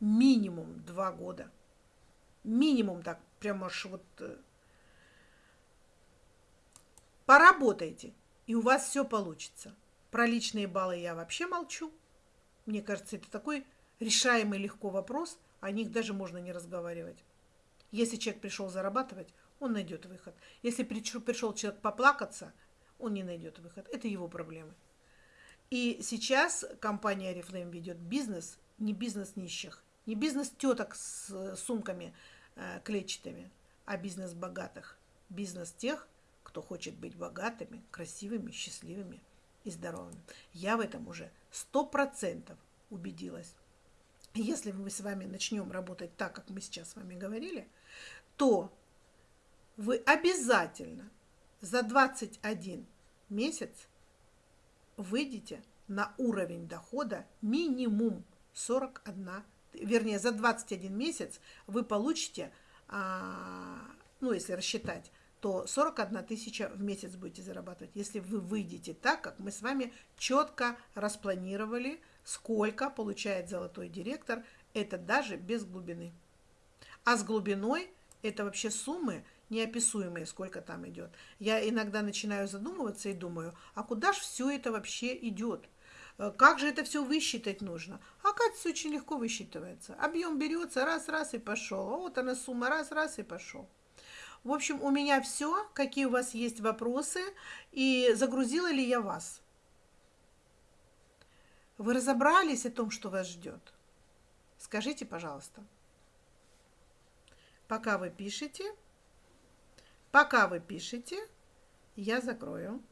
минимум два года. Минимум так, прямо аж вот... Э, поработайте, и у вас все получится. Про личные баллы я вообще молчу. Мне кажется, это такой решаемый легко вопрос, о них даже можно не разговаривать. Если человек пришел зарабатывать, он найдет выход. Если пришел человек поплакаться, он не найдет выход. Это его проблемы. И сейчас компания Oriflame ведет бизнес, не бизнес нищих, не бизнес теток с сумками э, клетчатыми, а бизнес богатых. Бизнес тех, кто хочет быть богатыми, красивыми, счастливыми и здоровыми. Я в этом уже сто процентов убедилась. Если мы с вами начнем работать так, как мы сейчас с вами говорили, то вы обязательно за 21 месяц выйдете на уровень дохода минимум 41, вернее, за 21 месяц вы получите, а, ну, если рассчитать, то 41 тысяча в месяц будете зарабатывать, если вы выйдете так, как мы с вами четко распланировали, сколько получает золотой директор, это даже без глубины. А с глубиной это вообще суммы неописуемые, сколько там идет. Я иногда начинаю задумываться и думаю, а куда же все это вообще идет? Э, как же это все высчитать нужно? А Оказывается, очень легко высчитывается. Объем берется, раз-раз и пошел. А вот она сумма, раз-раз и пошел. В общем, у меня все. Какие у вас есть вопросы? И загрузила ли я вас? Вы разобрались о том, что вас ждет? Скажите, пожалуйста. Пока вы пишете, пока вы пишете, я закрою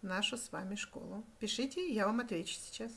нашу с вами школу. Пишите, я вам отвечу сейчас.